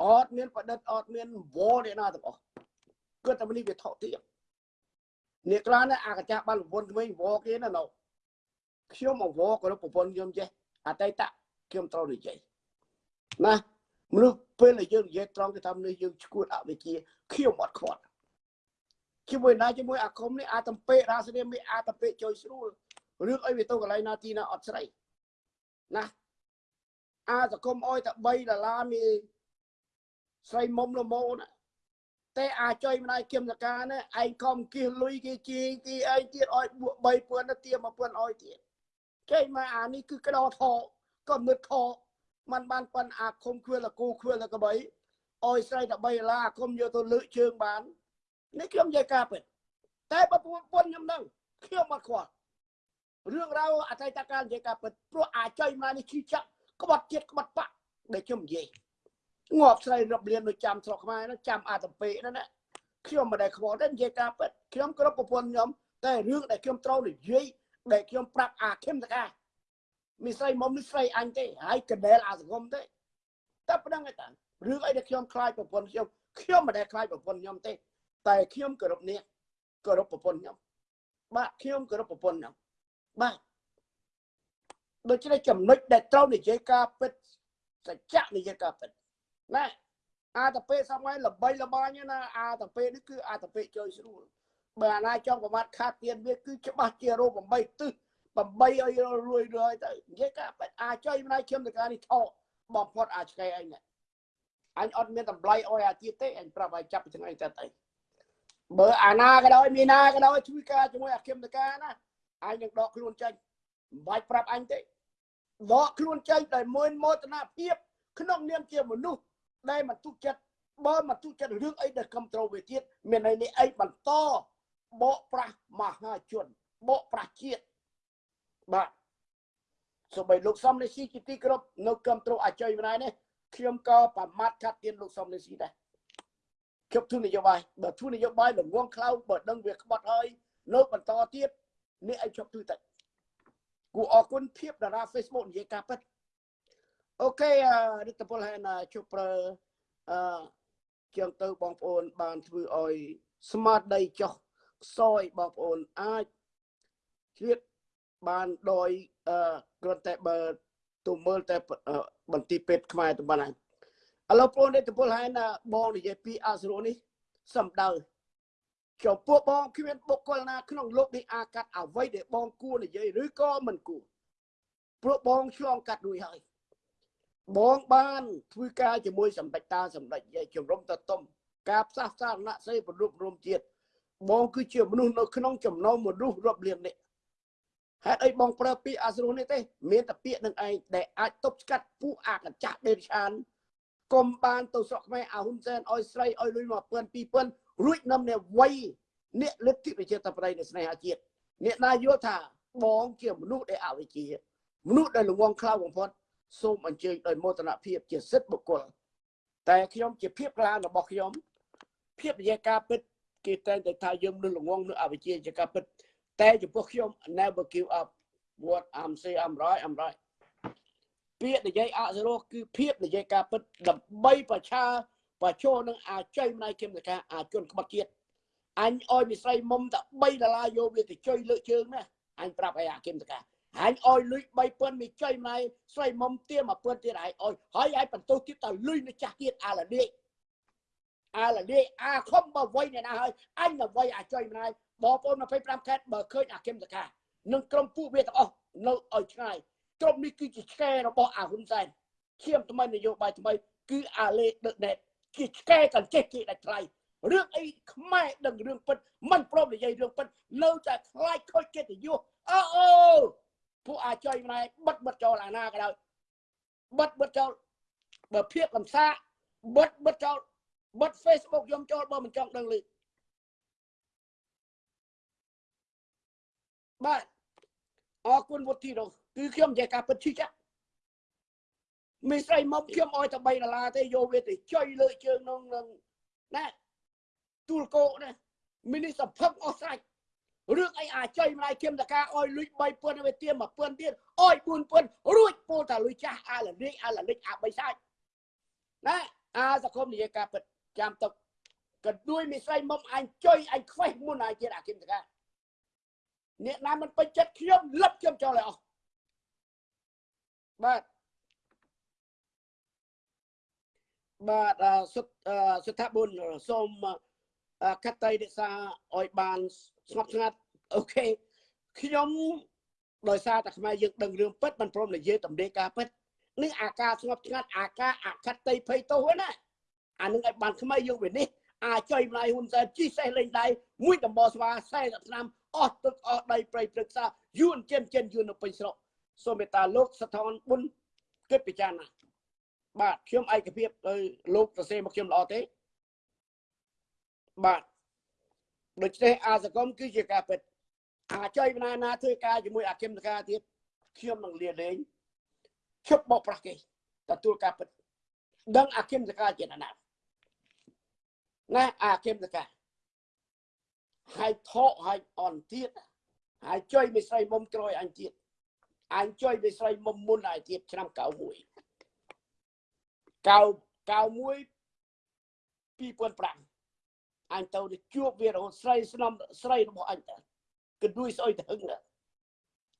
អត់មានប្រឌិតអត់មានវល់ទេណាទាំងអស់គាត់តែនេះវាថោកទៀតនេះខ្លះណាអាកចាស់បានប្រពន្ធក្មេងវល់គេណាណូខ្ញុំមកវល់ក៏ប្រពន្ធខ្ញុំចេះអតីតខ្ញុំត្រូវនិយាយណា មនុស្សពេលដែលយើងនិយាយត្រង់គេថាមនុស្សយើងឈួតអវិជ្ជាខ្ញុំអត់ខ្វាត់ជាមួយណាជាមួយអាគមនេះអាតំពេរាសនាមីអាតំពេជួយស្រួលរឿងអីវាទៅកន្លែងណាទីណាអត់ស្រីណាអាសង្គមអុយតែ3ដុល្លារមីស្រីមុំលមោណាតែអាចុយម្ដាយគឹមសកាណាឯងខំគៀសលុយគេជីគេឯងទៀតអុយបួក3ពួនទៅទៀម1ពួនអុយទៀតចេញមកអានេះគឺក្តោថោក៏មឹកថោ มันបានប៉ុនអាឃុំខ្វៀលគូខ្វៀលកបីអុយស្រីតែ3ដុល្លារអាឃុំយកទៅលើកជើងបាននេះខ្ញុំនិយាយការពិតតែបើពុនខ្ញុំនឹងខ្ញុំអត់ខ្វល់រឿងរ៉ាវអតីតកាលនិយាយការពិតព្រោះអាចុយមកនេះឈឺចាក់ក្បត់ជាតិក្បត់បាក់ដែលខ្ញុំនិយាយងាប់ស្រីរាប់លាននៅចាំស្រុកខ្មែរនោះចាំអាតំពេនោះណាខ្ញុំមិនដែលខ្វល់ទេនិយាយការពិតខ្ញុំគ្រប់ប្រពន្ធខ្ញុំតែរឿងដែលខ្ញុំត្រូវនិយាយដែលខ្ញុំប្រាប់អាខឹមតកា មីស្រីមុំនេះស្រីអញទេហើយកណ្ដែលអាសង្គមទេតែប៉ុណ្្នឹងឯតារឿងអីដែលខ្ញុំខ្លាចប្រពន្ធខ្ញុំខ្ញុំមិនដែលខ្លាចប្រពន្ធខ្ញុំទេ តែខ្ញុំគោរពនេះគោរពប្រពន្ធខ្ញុំបាទខ្ញុំគោរពប្រពន្ធខ្ញុំបាទដូច្នេះចំណុចដែលត្រូវនិយាយការពិតសច្ចៈនិយាយការពិតណាអាតពេសម័យល្បីល្បាញណាអាតពេនេះគឺអាតពេជួយស្រួលបើអាណាចង់ប្រមាថខាតទៀនវាគឺច្បាស់ជារោ8ទិស 8ឲ្យរួយរួយទៅនិយាយការពិតអាចុយម្ដាយខ្ញុំទៅការនេះថោបំផុតអាឆ្កែអញអញអត់មានតម្លៃអោយអាទៀតទេអញប្រាប់ឲ្យចាប់ពីថ្ងៃទៅទៅបើអាណាក៏ដោយមានណាក៏ដោយជួយការជាមួយអាគមតកាណាអញនឹងដកខ្លួនចេញមិនបាច់ប្រាប់អញទេដកខ្លួនចេញដោយមួយមោទនភាពក្នុងនាមជាមនុស្សដែលមិនទុកចិត្តបើមិនទុកចិត្តរឿងអីដែលគ្រប់ត្រូវាទៀតមានន័យនេះអីបន្តបកប្រាស់មហាជនបកប្រាស់ជាតិ បាទសូម្បីលោកសំនេះស៊ីជាទីគ្រប់នៅគ្រប់ត្រូអាចុយម្ដាយនេះខ្ញុំក៏ប្រមាថខាត់ទៀនលោកសំនេះស៊ីដែរជប់ទូនយោបាយបើទូនយោបាយល្ងងខ្លៅបើដឹងវាក្បត់ហើយនៅបន្តទៀតនេះឲ្យជប់ទូទៅគូអរគុណភាពតារា Facebook និយាយការពិតអូខេរដ្ឋពលហើយណាជប់ប្រើអឺជាងទៅបងប្អូនបានធ្វើឲ្យស្មាតដីចុះខ្សោយបងប្អូនអាចជ្រៀត បានដោយអឺគ្រាន់តែបើទៅមើលតែបន្ទីពេទ្យខ្មែរទៅបានហើយឥឡូវបងនេះតពលហើយណាបងនិយាយពីអសរនេះសំដៅចំពោះបងគ្មានបុគ្គលណាក្នុងលោកនេះអាកាត់អ្វីដែលបងគួរនិយាយឬក៏មិនគួរព្រោះបងឆ្លងកាត់រួចហើយបងបានធ្វើការជាមួយសម្ដេចតាសម្ដេចយាយជំរំតតុំការផ្សះផ្សារណសេប្ររូបរំជាតិបងគឺជាមនុស្សនៅក្នុងចំណោមមនុស្សរាប់លាននេះ ហេតុអីបងប្រើពាក្យអសរនេះទេមានតែពាក្យនឹងឯងដែលអាចទប់ស្កាត់ពួកអាកញ្ចាស់ដេរឆានកុំបានទៅស្រុកខ្មែរអាហ៊ុនសែនឲ្យស្រីឲ្យលុយ1000 2000រួចនាំអ្នកវ័យអ្នកលទ្ធិប្រជាធិបតេយ្យនៃស្នេហាជាតិអ្នកណាយល់ថាបងជាមនុស្សដែលអវិជ្ជាមនុស្សដែលល្ងងខ្លៅបំផុតសូមអញ្ជើញដោយមោទនភាពជាសិទ្ធិបុគ្គលតែខ្ញុំជាភាពក្លារបស់ខ្ញុំភាពវិយាការពិតគេតែងតែថាយើងនឹងល្ងងនឹងអវិជ្ជាជាការពិត តែចំពោះខ្ញុំ never give up what i'm say i'm right i'm right ពាក្យនិយាយអសរោគឺភាពនិយាយការពិតដើម្បីប្រឆាប្រឈរនឹងអាច័យម្ដាយគឹមតកាអាជនក្បត់ជាតិអញអោយមីស្រីមុំតែ3ដុល្លារយកវាទៅជួយលើកជើងណាអញប្រាប់ឲ្យអាគឹមតកាអញអោយលុយ3000មីចុយម្ដាយស្រីមុំទៀម1000ទៀតឲ្យអោយហើយឲ្យបន្ទោសទៀតទៅលុយនៅចាស់ទៀតអាឡានេះអាឡានេះអាខំបើវ័យអ្នកណាហើយអញទៅវ័យអាចុយម្ដាយ បងប្អូន25ខេត្តបើឃើញអាគឹមតកានឹងក្រុមពួកវាទាំងអស់នៅឲ្យឆ្ងាយក្រុមនេះគឺជាឆ្កែរបស់អាហ៊ុនសែនឈាមថ្មីនយោបាយថ្មីគឺអាលេដឹកណេតជាឆ្កែកញ្ចេះគេដាច់ថ្លៃរឿងអីខ្មែរដឹងរឿងពិតមិនព្រមនិយាយរឿងពិតនៅតែខ្លាចខូចកិត្តិយសអូអូពួកអាចុយម្នាក់បិទបិទចោលអាណាក៏ដោយបិទបិទចោលបើភាពកំសាបិទបិទចោលបិទ Facebook ខ្ញុំចូលបើមិនចង់ដឹងលឺ បាទអរគុណវុធីនោះគឺខ្ញុំនិយាយការពិតឈឺចាក់មីស្រីមុំខ្ញុំអោយតែ3ដុល្លារទេយកវាទៅចុយលើជើងនោះនឹងណាទូលគោណាមីនីសភឹកអស់ស្រេចរឿងអីអាចុយម្លាយគឹមតកាអោយលុយ3ពាន់វាទៀម1ពាន់ទៀតអោយ4ពាន់រួចពូតាលុយចាស់អាលលិចអាលលិចអា3សាច់ណាអាសង្គមនិយាយការពិតចាំទុកក៏ដូចមីស្រីមុំអញចុយអញខ្វេះមុនអាជាអាគឹមតកា អ្នកណាមិនពេញចិត្តខ្ញុំលឹបខ្ញុំចោលឲ្យអស់បាទបាទសុទ្ធសុថាបុនសូមកាត់តៃរក្សាឲ្យបានស្ងប់ស្ងាត់អូខេខ្ញុំដោយសារតែខ្មែរយើងដឹងរឿងពិតមិនព្រមនិយាយតម្រាការពិតនេះអាការស្ងប់ស្ងាត់អាការអកតៃភ័យទោសណាអានឹងឲ្យបានខ្មែរយើងវានេះអាចុយម្លាយហ៊ុនសែនជីសេះលេងដៃមួយដំបស្វា40ឆ្នាំ អស់ទឹកអស់ដីប្រៃព្រឹក្សាយួនចិនចិនយួននៅពេញស្រុកសូមមេត្តាលោកសថនបុនគិតពិចារណាបាទខ្ញុំឯកភាពទៅលោកសរសេរមកខ្ញុំល្អទេបាទដូច្នេះអាសកុមគឺជាការពិតអាចុយណាណាធ្វើការជាមួយអាគមតការទៀតខ្ញុំនឹងលាលែងឈប់បោកប្រាស់គេទទួលការពិតដឹងអាគមតការជាណាណាអាគមតការ ហើយថកហើយអន់ទៀតហើយចុយមីស្រីមុំក្រោយអញទៀតអញចុយមីស្រីមុំមុនហើយទៀតឆ្នាំ91 91 2005អញទៅជួបវារហូតស្រីស្នំស្រីរបស់អញតើគិតដូចស្អុយទៅហឹង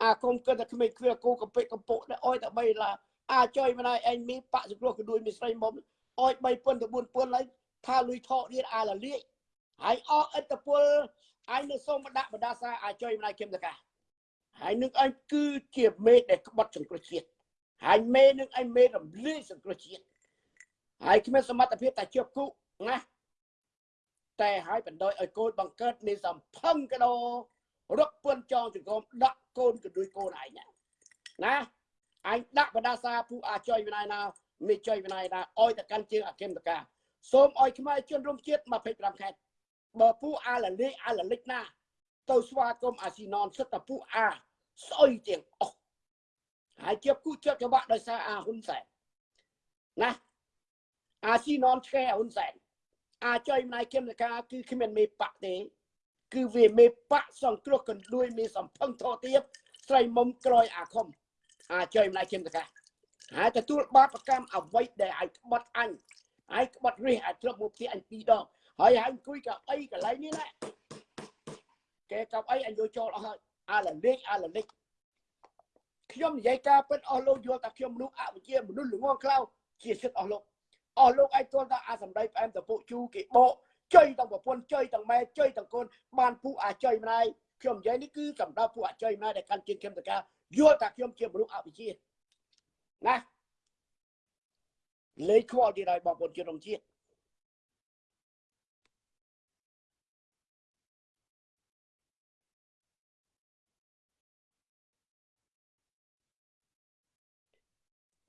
អាគុំគិតតែក្មេងគ្រាគូកំពេចកំពុកអុយតែ3ឡាអាចុយមិនហើយឯងមីបាក់សគ្រោះគដូចមីស្រីមុំអុយ3ពុនទៅ4ពុនហើយថាលុយថកទៀតអាលលាក ហើយអស់ឥទ្ធពលអញនឹងសូមដាក់បដាសាអាចុយមិនហើយគឹមតកាហើយនឹងអញគឺជាមេដែលក្បត់សង្គ្រោះជាតិហើយមេនឹងអញមេរំលាយសង្គ្រោះជាតិហើយគ្មានសមត្ថភាពតែជាប់គុកណាតែឲ្យបណ្ដោយឲ្យកូនបង្កើតនៃសំផឹងកដោរកពឿនចងចង្គមដាក់កូនកដួយកូនឯងណាអញដាក់បដាសាពូអាចុយវិន័យណាមិនចុយវិន័យណាអោយតកាន់ជើងអគមតកាសូមអោយខ្មែរជនរួមជាតិ25ខេត្ត បើពូអាលលីអាលលិចណា ទៅស្វាគមន៍អាស៊ីណនសិតតែពូអាស្អុយទាំងអស់ហើយជាគូចិត្តច្បាក់ដោយសារអាហ៊ុនសែនណាអាស៊ីណនឆ្កែហ៊ុនសែនអាចុយម្លាយគឹមតកាគឺគ្មានមេបាក់ទេ គឺវាមេបាក់សង្គ្រោះកណ្ដួយមេសំផឹងធោទៀតស្រីមុំក្រោយអាខុំអាចុយម្លាយគឹមតកាហើយទទួលបាបកម្មអ្វីដែលឲ្យក្បត់អញហើយក្បត់រះឲ្យធ្លាប់មកផ្ទះអញពីរដង ហើយហើយអង្គុយកៅអីកន្លែងនេះណាគេកៅអីអញយកចូលអស់ហើយអាលលេខអាលលេខខ្ញុំនិយាយការពិតអស់លោកយល់ថាខ្ញុំមនុស្សអវិជ្ជាមនុស្សល្ងងខ្លៅជាសិទ្ធអស់លោកអស់លោកឯងទល់តែអាសម្ដីផ្អែមតពុជូគេបកចុយទាំងប្រពន្ធចុយទាំងម៉ែចុយទាំងកូនបានពូអាចុយម្ដាយខ្ញុំនិយាយនេះគឺសម្រាប់ពូអាចុយម្ដាយដែលកាន់ជើងខ្ញុំតកាយល់ថាខ្ញុំជាមនុស្សអវិជ្ជាណាលេខខ្វល់ទៀតហើយបងប្អូនជនរួមជាតិ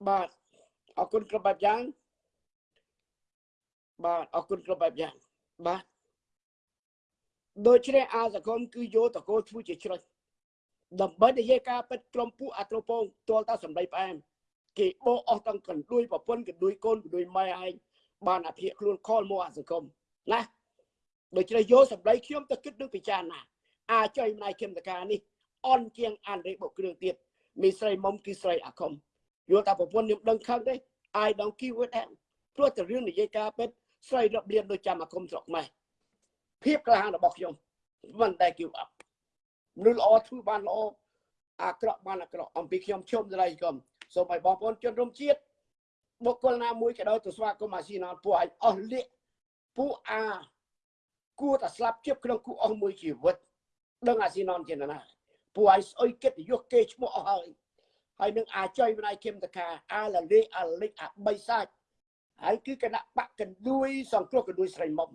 បាទអរគុណគ្រប់បែបយ៉ាងបាទអរគុណគ្រប់បែបយ៉ាងបាទដូច្នេះអាសកុមគឺយកតកោធ្វើជាជ្រុចដើម្បីនិយាយការពិតក្រុមពួកអាត្រូពងទាល់តាសម្ដីផ្អែមគេបោអស់ទាំងកណ្ដួយប្រពន្ធកណ្ដួយកូនកណ្ដួយម៉ែឯងបានអភិខ្លួនខលមកអាសង្គមណាដូច្នេះយកសម្ដីខ្ញុំទៅគិតនឹងពិចារណាអាចុយម្លាយគឹមតកានេះអន់ជាងអានរេបុកគ្រឿងទៀតមីស្រីមុំគឺស្រីអាខុំ យល់ថាប្រពន្ធខ្ញុំដឹងខឹងទេ I don't give a damn ព្រោះតែរឿងនិយាយការពិតស្រីរាប់លានដូចចាំអាគមស្រុកម៉ែភាពក្លាហានរបស់ខ្ញុំមិនដែល give up មនុស្សល្អធ្វើបានល្អអាក្រក់បានអាក្រក់អំពីខ្ញុំជុំស្រីកុំសូមឲ្យបងប្អូនជនរួមជាតិបុគ្គលណាមួយក៏ដោយទៅស្វាគមន៍អាស៊ីណនពួកឯងអស់លាកពួកអាគួរតែស្លាប់ជៀបក្នុងគូអស់មួយជីវិតដឹងអាស៊ីណនជាណាពួកឯងស្អុយគិតយុះគេឈ្មោះអស់ហើយ ហើយនឹងអាចុយម្ដាយគឹមតកាអាលលេអាលិចអាបីសាច់ហើយគឺគណៈបកកណ្ដួយសង្គ្រោះកណ្ដួយស្រីមុំ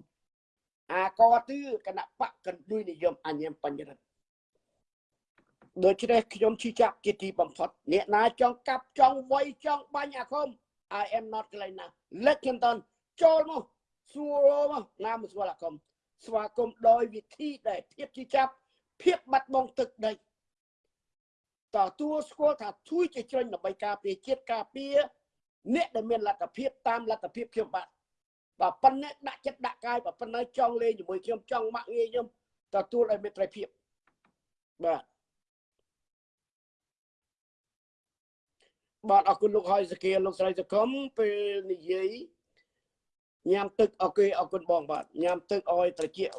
អាកទឺគណៈបកកណ្ដួយនិយមអញ្ញាមបញ្ញរិទ្ធដូច្នេះខ្ញុំជឿចាប់ជាទីបំផុតអ្នកណាចង់កាប់ចង់វាយចង់បាញ់អាគម I am not កន្លែងណា Let Clinton ចូលមកសួរមកណាមកស្គាល់អាគមស្វាគមន៍ដោយវិធីដែលភាពជាចាប់ភាពបាត់បង់ទឹកដី តើទួស្គាល់ថាជួយជាជ្រែងដើម្បីការពារជាតិការពារអ្នកដែលមានលទ្ធភាពតាមលទ្ធភាពខ្ញុំបាទបើប៉ុណ្ណេះដាក់ចិត្តដាក់កាយបើប៉ុណ្ណេះចង់លេងជាមួយខ្ញុំចង់ម៉ាក់ងាយខ្ញុំទទួលឲ្យមេត្រីភាពបាទបាទអរគុណលោកហើយសកាលោកស្រីសកុំពេលនិយាយញ៉ាំទឹកអរគុណអរគុណបងបាទញ៉ាំទឹកឲ្យត្រជាក់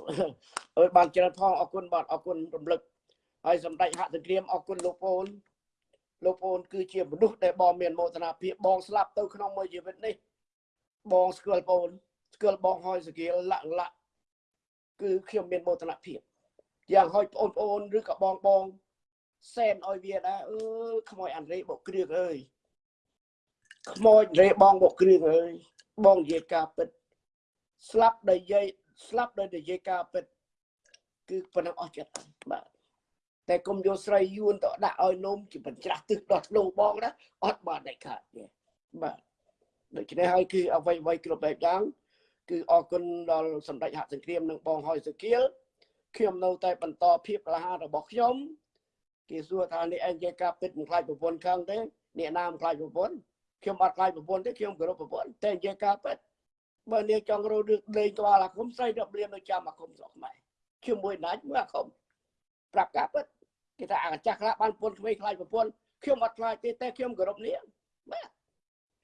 អើយបានច្រើនផងអរគុណបាទអរគុណរំលឹក ហើយសម្ដេចហត្ថក្រាមអរគុណលោកប្អូនលោកប្អូនគឺជាមនុស្សដែលបងមានមោទនភាពបងស្លាប់ទៅក្នុងមួយជីវិតនេះបងស្គាល់ប្អូនស្គាល់បងហើយសកាលាក់លាក់គឺខ្ញុំមានមោទនភាពយ៉ាងហោចបងប្អូនឬក៏បងបងសែនឲ្យវាដែរអឺខ្មោចអាន់រេបុកគ្រឿងអើយខ្មោចរេបងបុកគ្រឿងអើយបងនិយាយការពិត ស្លាប់ដោយនិយាយស្លាប់ដោយនិយាយការពិត គឺប៉ុណ្ណឹងអស់ចិត្តបាទ តែគុំយកស្រីយួនទៅដាក់ឲ្យនំជាបញ្ច្រាស់ទឹកដោះធ្លូបងណាអត់បានដាច់ខាតទេបាទដូច្នេះហើយគឺអ្វីអ្វីគ្រប់បែបយ៉ាងគឺអរគុណដល់សម្ដេចហសង្គ្រាមនិងបងហើយសុគៀលខ្ញុំនៅតែបន្តភាពក្លាហានរបស់ខ្ញុំគេសួរថានេះឯងជាការពិតមិនខ្លាចប្រពន្ធខឹងទេអ្នកណាមិនខ្លាចប្រពន្ធខ្ញុំអត់ខ្លាចប្រពន្ធទេខ្ញុំគោរពប្រពន្ធតែជាការពិតបើនាងចង់រករឿងលេងក្បាលអាគមស្រីរាប់លាននៅចាំអាគមស្រុកខ្មែរជាមួយណាច់មើលអាគមប្រាប់ការពិត គេថាអាចាស់ខ្លះបានប្រពន្ធក្មេងខ្លាចប្រពន្ធខ្ញុំអត់ខ្លាចទេតែខ្ញុំគោរពនាងបាទ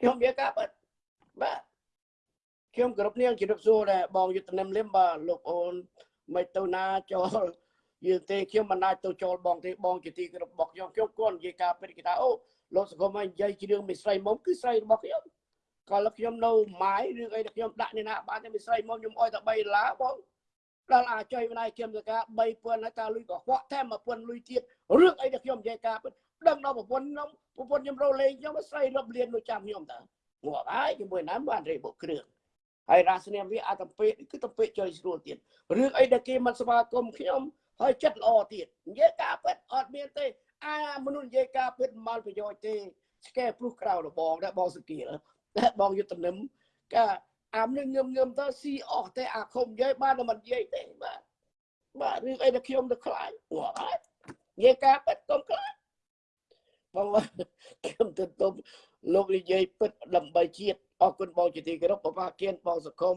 ខ្ញុំមានការពិតបាទខ្ញុំគោរពនាងជម្រាបសួរដែរបងយុទ្ធនិមលឹមបាទលោកអូនមិនទៅណាចូលយើងទេខ្ញុំមិនអាចទៅចូលបងទេបងជាទីគោរពរបស់ខ្ញុំខ្ញុំគាត់និយាយការពិតគេថាអូលោកសង្គមឲ្យនិយាយជារឿងមីស្រីមុំគឺស្រីរបស់ខ្ញុំក៏លោកខ្ញុំនៅម៉ាយរឿងអីដែលខ្ញុំដាក់នេះណាបានតែមីស្រីមុំខ្ញុំអុយតែ3ដុល្លារបង ដល់អាចុយម្ដាយខ្ញុំទៅការ3000ហើយតាលុយក៏ខ្វក់ថែម1000លុយទៀតរឿងអីដែលខ្ញុំនិយាយការពិតដឹងដល់ប្រពន្ធខ្ញុំប្រពន្ធខ្ញុំរលេងខ្ញុំស្រីរត់លៀននៅចាំខ្ញុំតើងាប់ហើយជាមួយណាបានរេបុកគ្រឿងហើយរាសនាមវាអាតំពេគឺតំពេចុយស្រួលទៀតរឿងអីដែលគេមិនស្វាគមន៍ខ្ញុំហើយចិត្តល្អទៀតនិយាយការពិតអត់មានទេអាមនុស្សនិយាយការពិតមិនប្រយោជន៍ទេស្កែព្រុសក្រៅរបងដែរបងសុគីលបងយុទ្ធនិមកា អាមនឹងងឹមងឹមទៅស៊ីអស់ទេអាខុំនិយាយបានតែមិននិយាយទេបាទបាទរឿងអីដែលខ្ញុំទៅខ្លាចងាប់ហើយនិយាយការពិតកុំខ្លាចបងខ្ញុំទៅទុំលោកនិយាយពិតដើម្បីជាតិអរគុណបងជាទីគោរពបបាគៀនបងសង្គម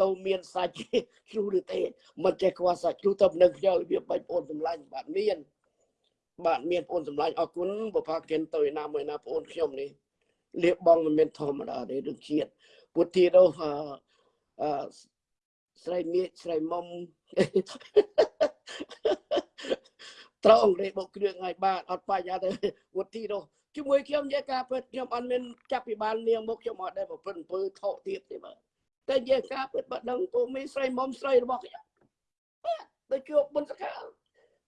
ទៅមានសាច់ជ្រូឬទេមិនចេះខ្វះសាច់ជ្រូទៅនឹងខ្ញុំរបៀបបាច់បងសម្លាញ់បាទមានបាទមានបងសម្លាញ់អរគុណបបាគៀនទៅណាមួយណាបងខ្ញុំនេះលៀបបងមិនមានធម្មតាទេរឿងជាតិ ពុទ្ធទីនោះអឺស្រីមៀកស្រីមុំត្រូវអង្រេបុកគ្រឿងឲ្យបាទអត់បញ្ហាទេពុទ្ធទីនោះជាមួយខ្ញុំនិយាយការពិតខ្ញុំអត់មានចាប់ពីបាននាងមកខ្ញុំអត់ដែលប្រព្រឹត្តអំពើថោកទៀតទេបាទតែនិយាយការពិតបើដឹងពូមីស្រីមុំស្រីរបស់ខ្ញុំបាទទៅជួបបុណ្យសកាល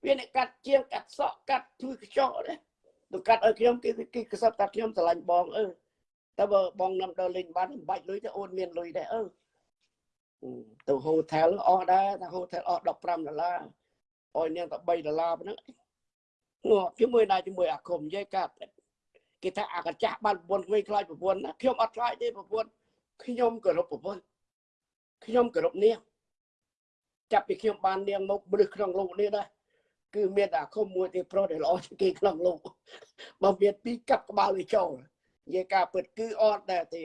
វាអ្នកកាត់ជាងកាត់សក់កាត់ធ្វើខ្ចក់ដែរទៅកាត់ឲ្យខ្ញុំគេគេកសត់កាត់ខ្ញុំស្រឡាញ់បងអឺ តែបើបងនាំដល់លេងបានមិនបាច់លុយទេអូនមានលុយដែរអឺទៅហូថែលអស់ដែរតែហូថែលអស់15ដុល្លារអោយនាងតែ3ដុល្លារប៉ុណ្ណឹងងាប់ជាមួយណាជាមួយអាគមនិយាយកាត់គេថាអាកចាស់បានប្រពន្ធវិញខ្លាចប្រពន្ធណាខ្ញុំអត់ខ្លាចទេប្រពន្ធខ្ញុំគោរពប្រពន្ធខ្ញុំគោរពនាងចាប់ពីខ្ញុំបាននាងមកមនុស្សក្នុងលោកនេះដែរគឺមានតែអាគមមួយទេប្រុសដែលល្អជាងគេក្នុងលោកបើមានពីរកាប់ក្បាលវាចូល និយាយការពិតគឺអត់ដែរទេ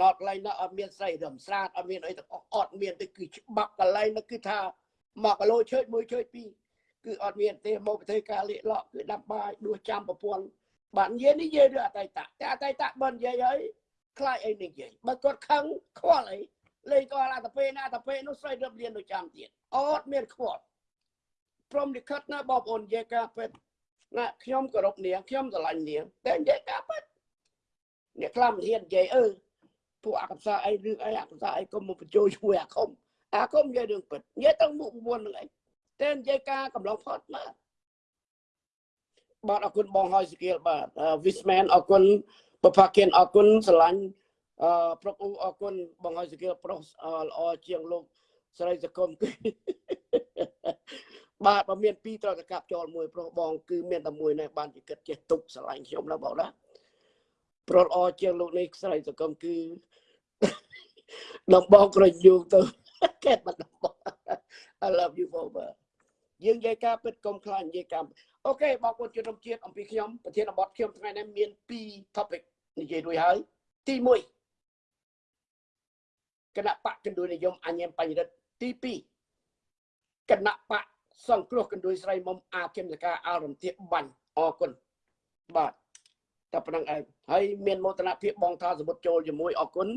ណត់កន្លែងនោះអត់មានស្រីរំស្រាតអត់មានអីទាំងអស់អត់មានទេគឺច្បាប់កន្លែងនោះគឺថាមកគីឡូឈើមួយឈើពីរគឺអត់មានទេមកប្រទេសការលៀកលក់គឺដាប់បាយដួសចាំប្រពន្ធបាទនិយាយនេះនិយាយរឿងអតីតតែអតីតបើនិយាយហើយខ្លាចអីនិយាយបើគាត់ខឹងខ្វល់អីលេងគាត់អាតពេណាតពេនោះស្រីរឹបលៀនទៅចាំទៀតអត់មានខ្វល់ព្រមលិខិតណាបងប្អូននិយាយការពិតណាខ្ញុំគោរពនាងខ្ញុំស្រឡាញ់នាងតែនិយាយការពិត អ្នកខ្លះមិនហ៊ាននិយាយអឺពួកអកសាអីរឿងអីអកសាអីកុំមកបញ្ចូលជួយអាគមអាគមនិយាយរឿងពិតនិយាយទៅមុខមុននឹងអីតែនិយាយការកំឡុងផុតបាទបាទអរគុណបងហើយសកៀលបាទ Wisman អរគុណបផាគិនអរគុណស្រឡាញ់អឺប្រុកអ៊ូអរគុណបងហើយសកៀលប្រុសល្អជាងលោកស្រីសកុំគឺបាទបើមានពីរត្រូវតែកាប់ចោលមួយប្រុសបង គឺមានតែមួយនេះបានជាគិតចេះទុកស្រឡាញ់ខ្ញុំណាបងណា ប្រុសល្អជាងលោកនេះស្រីសកុំគឺដំបងក្រញូទៅកែបាត់ដំបង I love you for បាទយើងនិយាយការពិតកុំខ្លាចនិយាយការអូខេបងប្អូនជនរួមជាតិអំពីខ្ញុំប្រធានបទខ្ញុំថ្ងៃនេះមាន2 topic និយាយរួចហើយទី1គណៈបកកណ្ដួយនិយមអញ្ញមបញ្ញរិទ្ធទី2គណៈបកសង្គ្រោះកណ្ដួយស្រីមុំអាគឹមសកាអរំធៀបបាញ់អរគុណបាទ តែប៉ុណ្្នឹងឯងហើយមានមោទនភាពបងថាសមុទ្រចូលជាមួយអរគុណ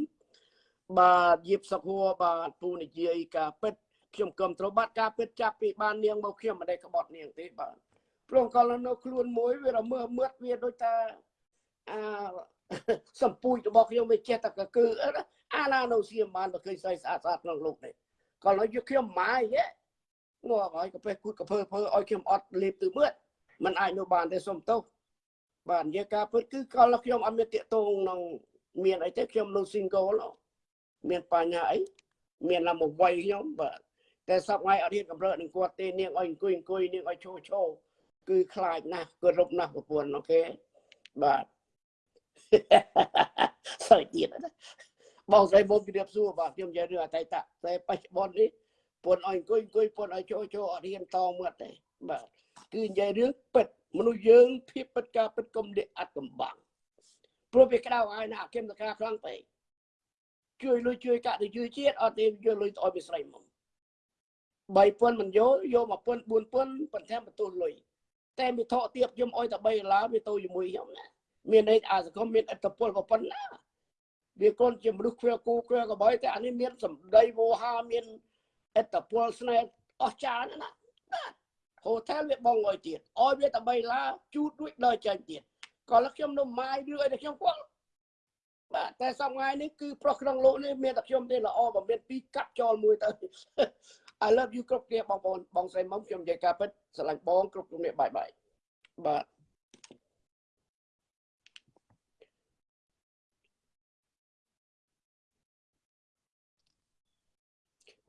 បាទយៀបសុខហួរបាទពូនិយាយការពិតខ្ញុំគាំទ្របាទការពិតចាប់ពីបាននាងមកខ្ញុំមិនដែលក្បត់នាងទេបាទព្រោះកលនៅខ្លួនមួយវារមើមឺតវាដូចថាអាសម្ពួយរបស់ខ្ញុំវាចេះតែកគឺអាណានៅសៀមបានមកឃើញស្អីស្អាតស្អាតក្នុងលោកនេះកលយកខ្ញុំម៉ាយហ៎ងាប់ហើយកពេះគូតកភើភើឲ្យខ្ញុំអត់លេបទឺមឺតមិនអាចនៅបានទេសុំទោស បាទនិយាយការពិតគឺកលខ្ញុំអត់មានតាកតងក្នុងមានអីទេខ្ញុំនៅ single មានបញ្ហាអីមានឡាមកវាយខ្ញុំបាទតែសពថ្ងៃអត់ហ៊ានកម្រើនឹងគាត់ទេនាងឲ្យអង្គុយអង្គុយនាងឲ្យឈោឈោគឺខ្លាចណាស់គោរពណាស់ប្រពន្ធអូខេបាទសើចទៀតណាបងស្រីមុំជម្រាបសួរបាទខ្ញុំនិយាយរឿងអតីតតែបច្ចុប្បន្ននេះពន្ធឲ្យអង្គុយអង្គុយពន្ធឲ្យចូលចូលអត់ហ៊ានតមាត់ទេបាទគឺនិយាយរឿងពិត មនុស្សយើងភាពពិតការពិតកុំលាកអត់កំបាំងព្រោះវាក្តៅហើយណាអគិមតកាខ្លាំងពេកជួយលុយជួយកាក់ទៅជួយជាតិអត់ទេយកលុយទៅឲ្យវាស្រីមុំ3000មិនយកយក1000 4000ប៉ុន្តែបន្ទោសលុយតែវាថកទៀបខ្ញុំអុយតែ3ដុល្លារវាទៅជាមួយខ្ញុំណាមានន័យអាសង្គមមានឥទ្ធិពលប៉ុណ្ណាវាកូនជាមនុស្សគ្រាគូគ្រាកបយតែអានេះមានសម្ដីវោហាមានឥទ្ធិពលស្នេហ៍អស់ចានណាហូ ថែលវាបងអុយទៀតអុយវាតែ3ដុល្លារជូតរួចដល់ចាញ់ទៀតក៏លខ្ញុំនៅម៉ាយឬអីតែខ្ញុំគាត់បាទតែសប្ងាយនេះគឺប្រុសក្នុងលោកនេះមានតែខ្ញុំទេល្អបើមានពីរកាត់ចោលមួយទៅ I love you គ្រប់គ្នាបងប្អូនបងស្រីមុំខ្ញុំនិយាយការពិតស្រឡាញ់បងគ្រប់គ្នាបាយបាយបាទ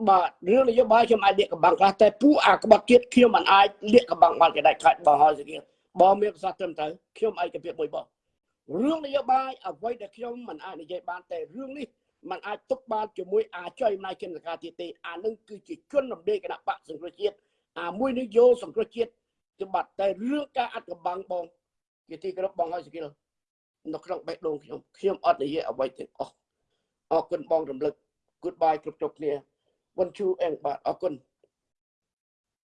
បាទរឿងនយោបាយខ្ញុំអាចលាកកំបាំងខ្លះតែពួកអាក្បត់ជាតិខ្ញុំមិនអាចលាកកំបាំងបានគេដាច់ខាច់បងហើយស្គីបងមានប្រសាសន៍ត្រឹមត្រូវខ្ញុំឯកភាពមួយបងរឿងនយោបាយអ្វីដែលខ្ញុំមិនអាចនិយាយបានតែរឿងនេះมันអាចទុកបានជាមួយអាចុយអំណាចជនសកាទៀតទេអានឹងគឺជាជនរំលែកគណៈបកសង្គ្រោះជាតិអាមួយនេះយកសង្គ្រោះជាតិជាបាត់តែរឿងការអត់កំបាំងបងជាទីគោរពបងហើយស្គីលនៅក្នុងបេះដូងខ្ញុំខ្ញុំអត់និយាយអ្វីទាំងអស់អរគុណបងរំលឹក goodbye គ្រប់គ្រ ប់គ្នា one two and បាទអរគុណ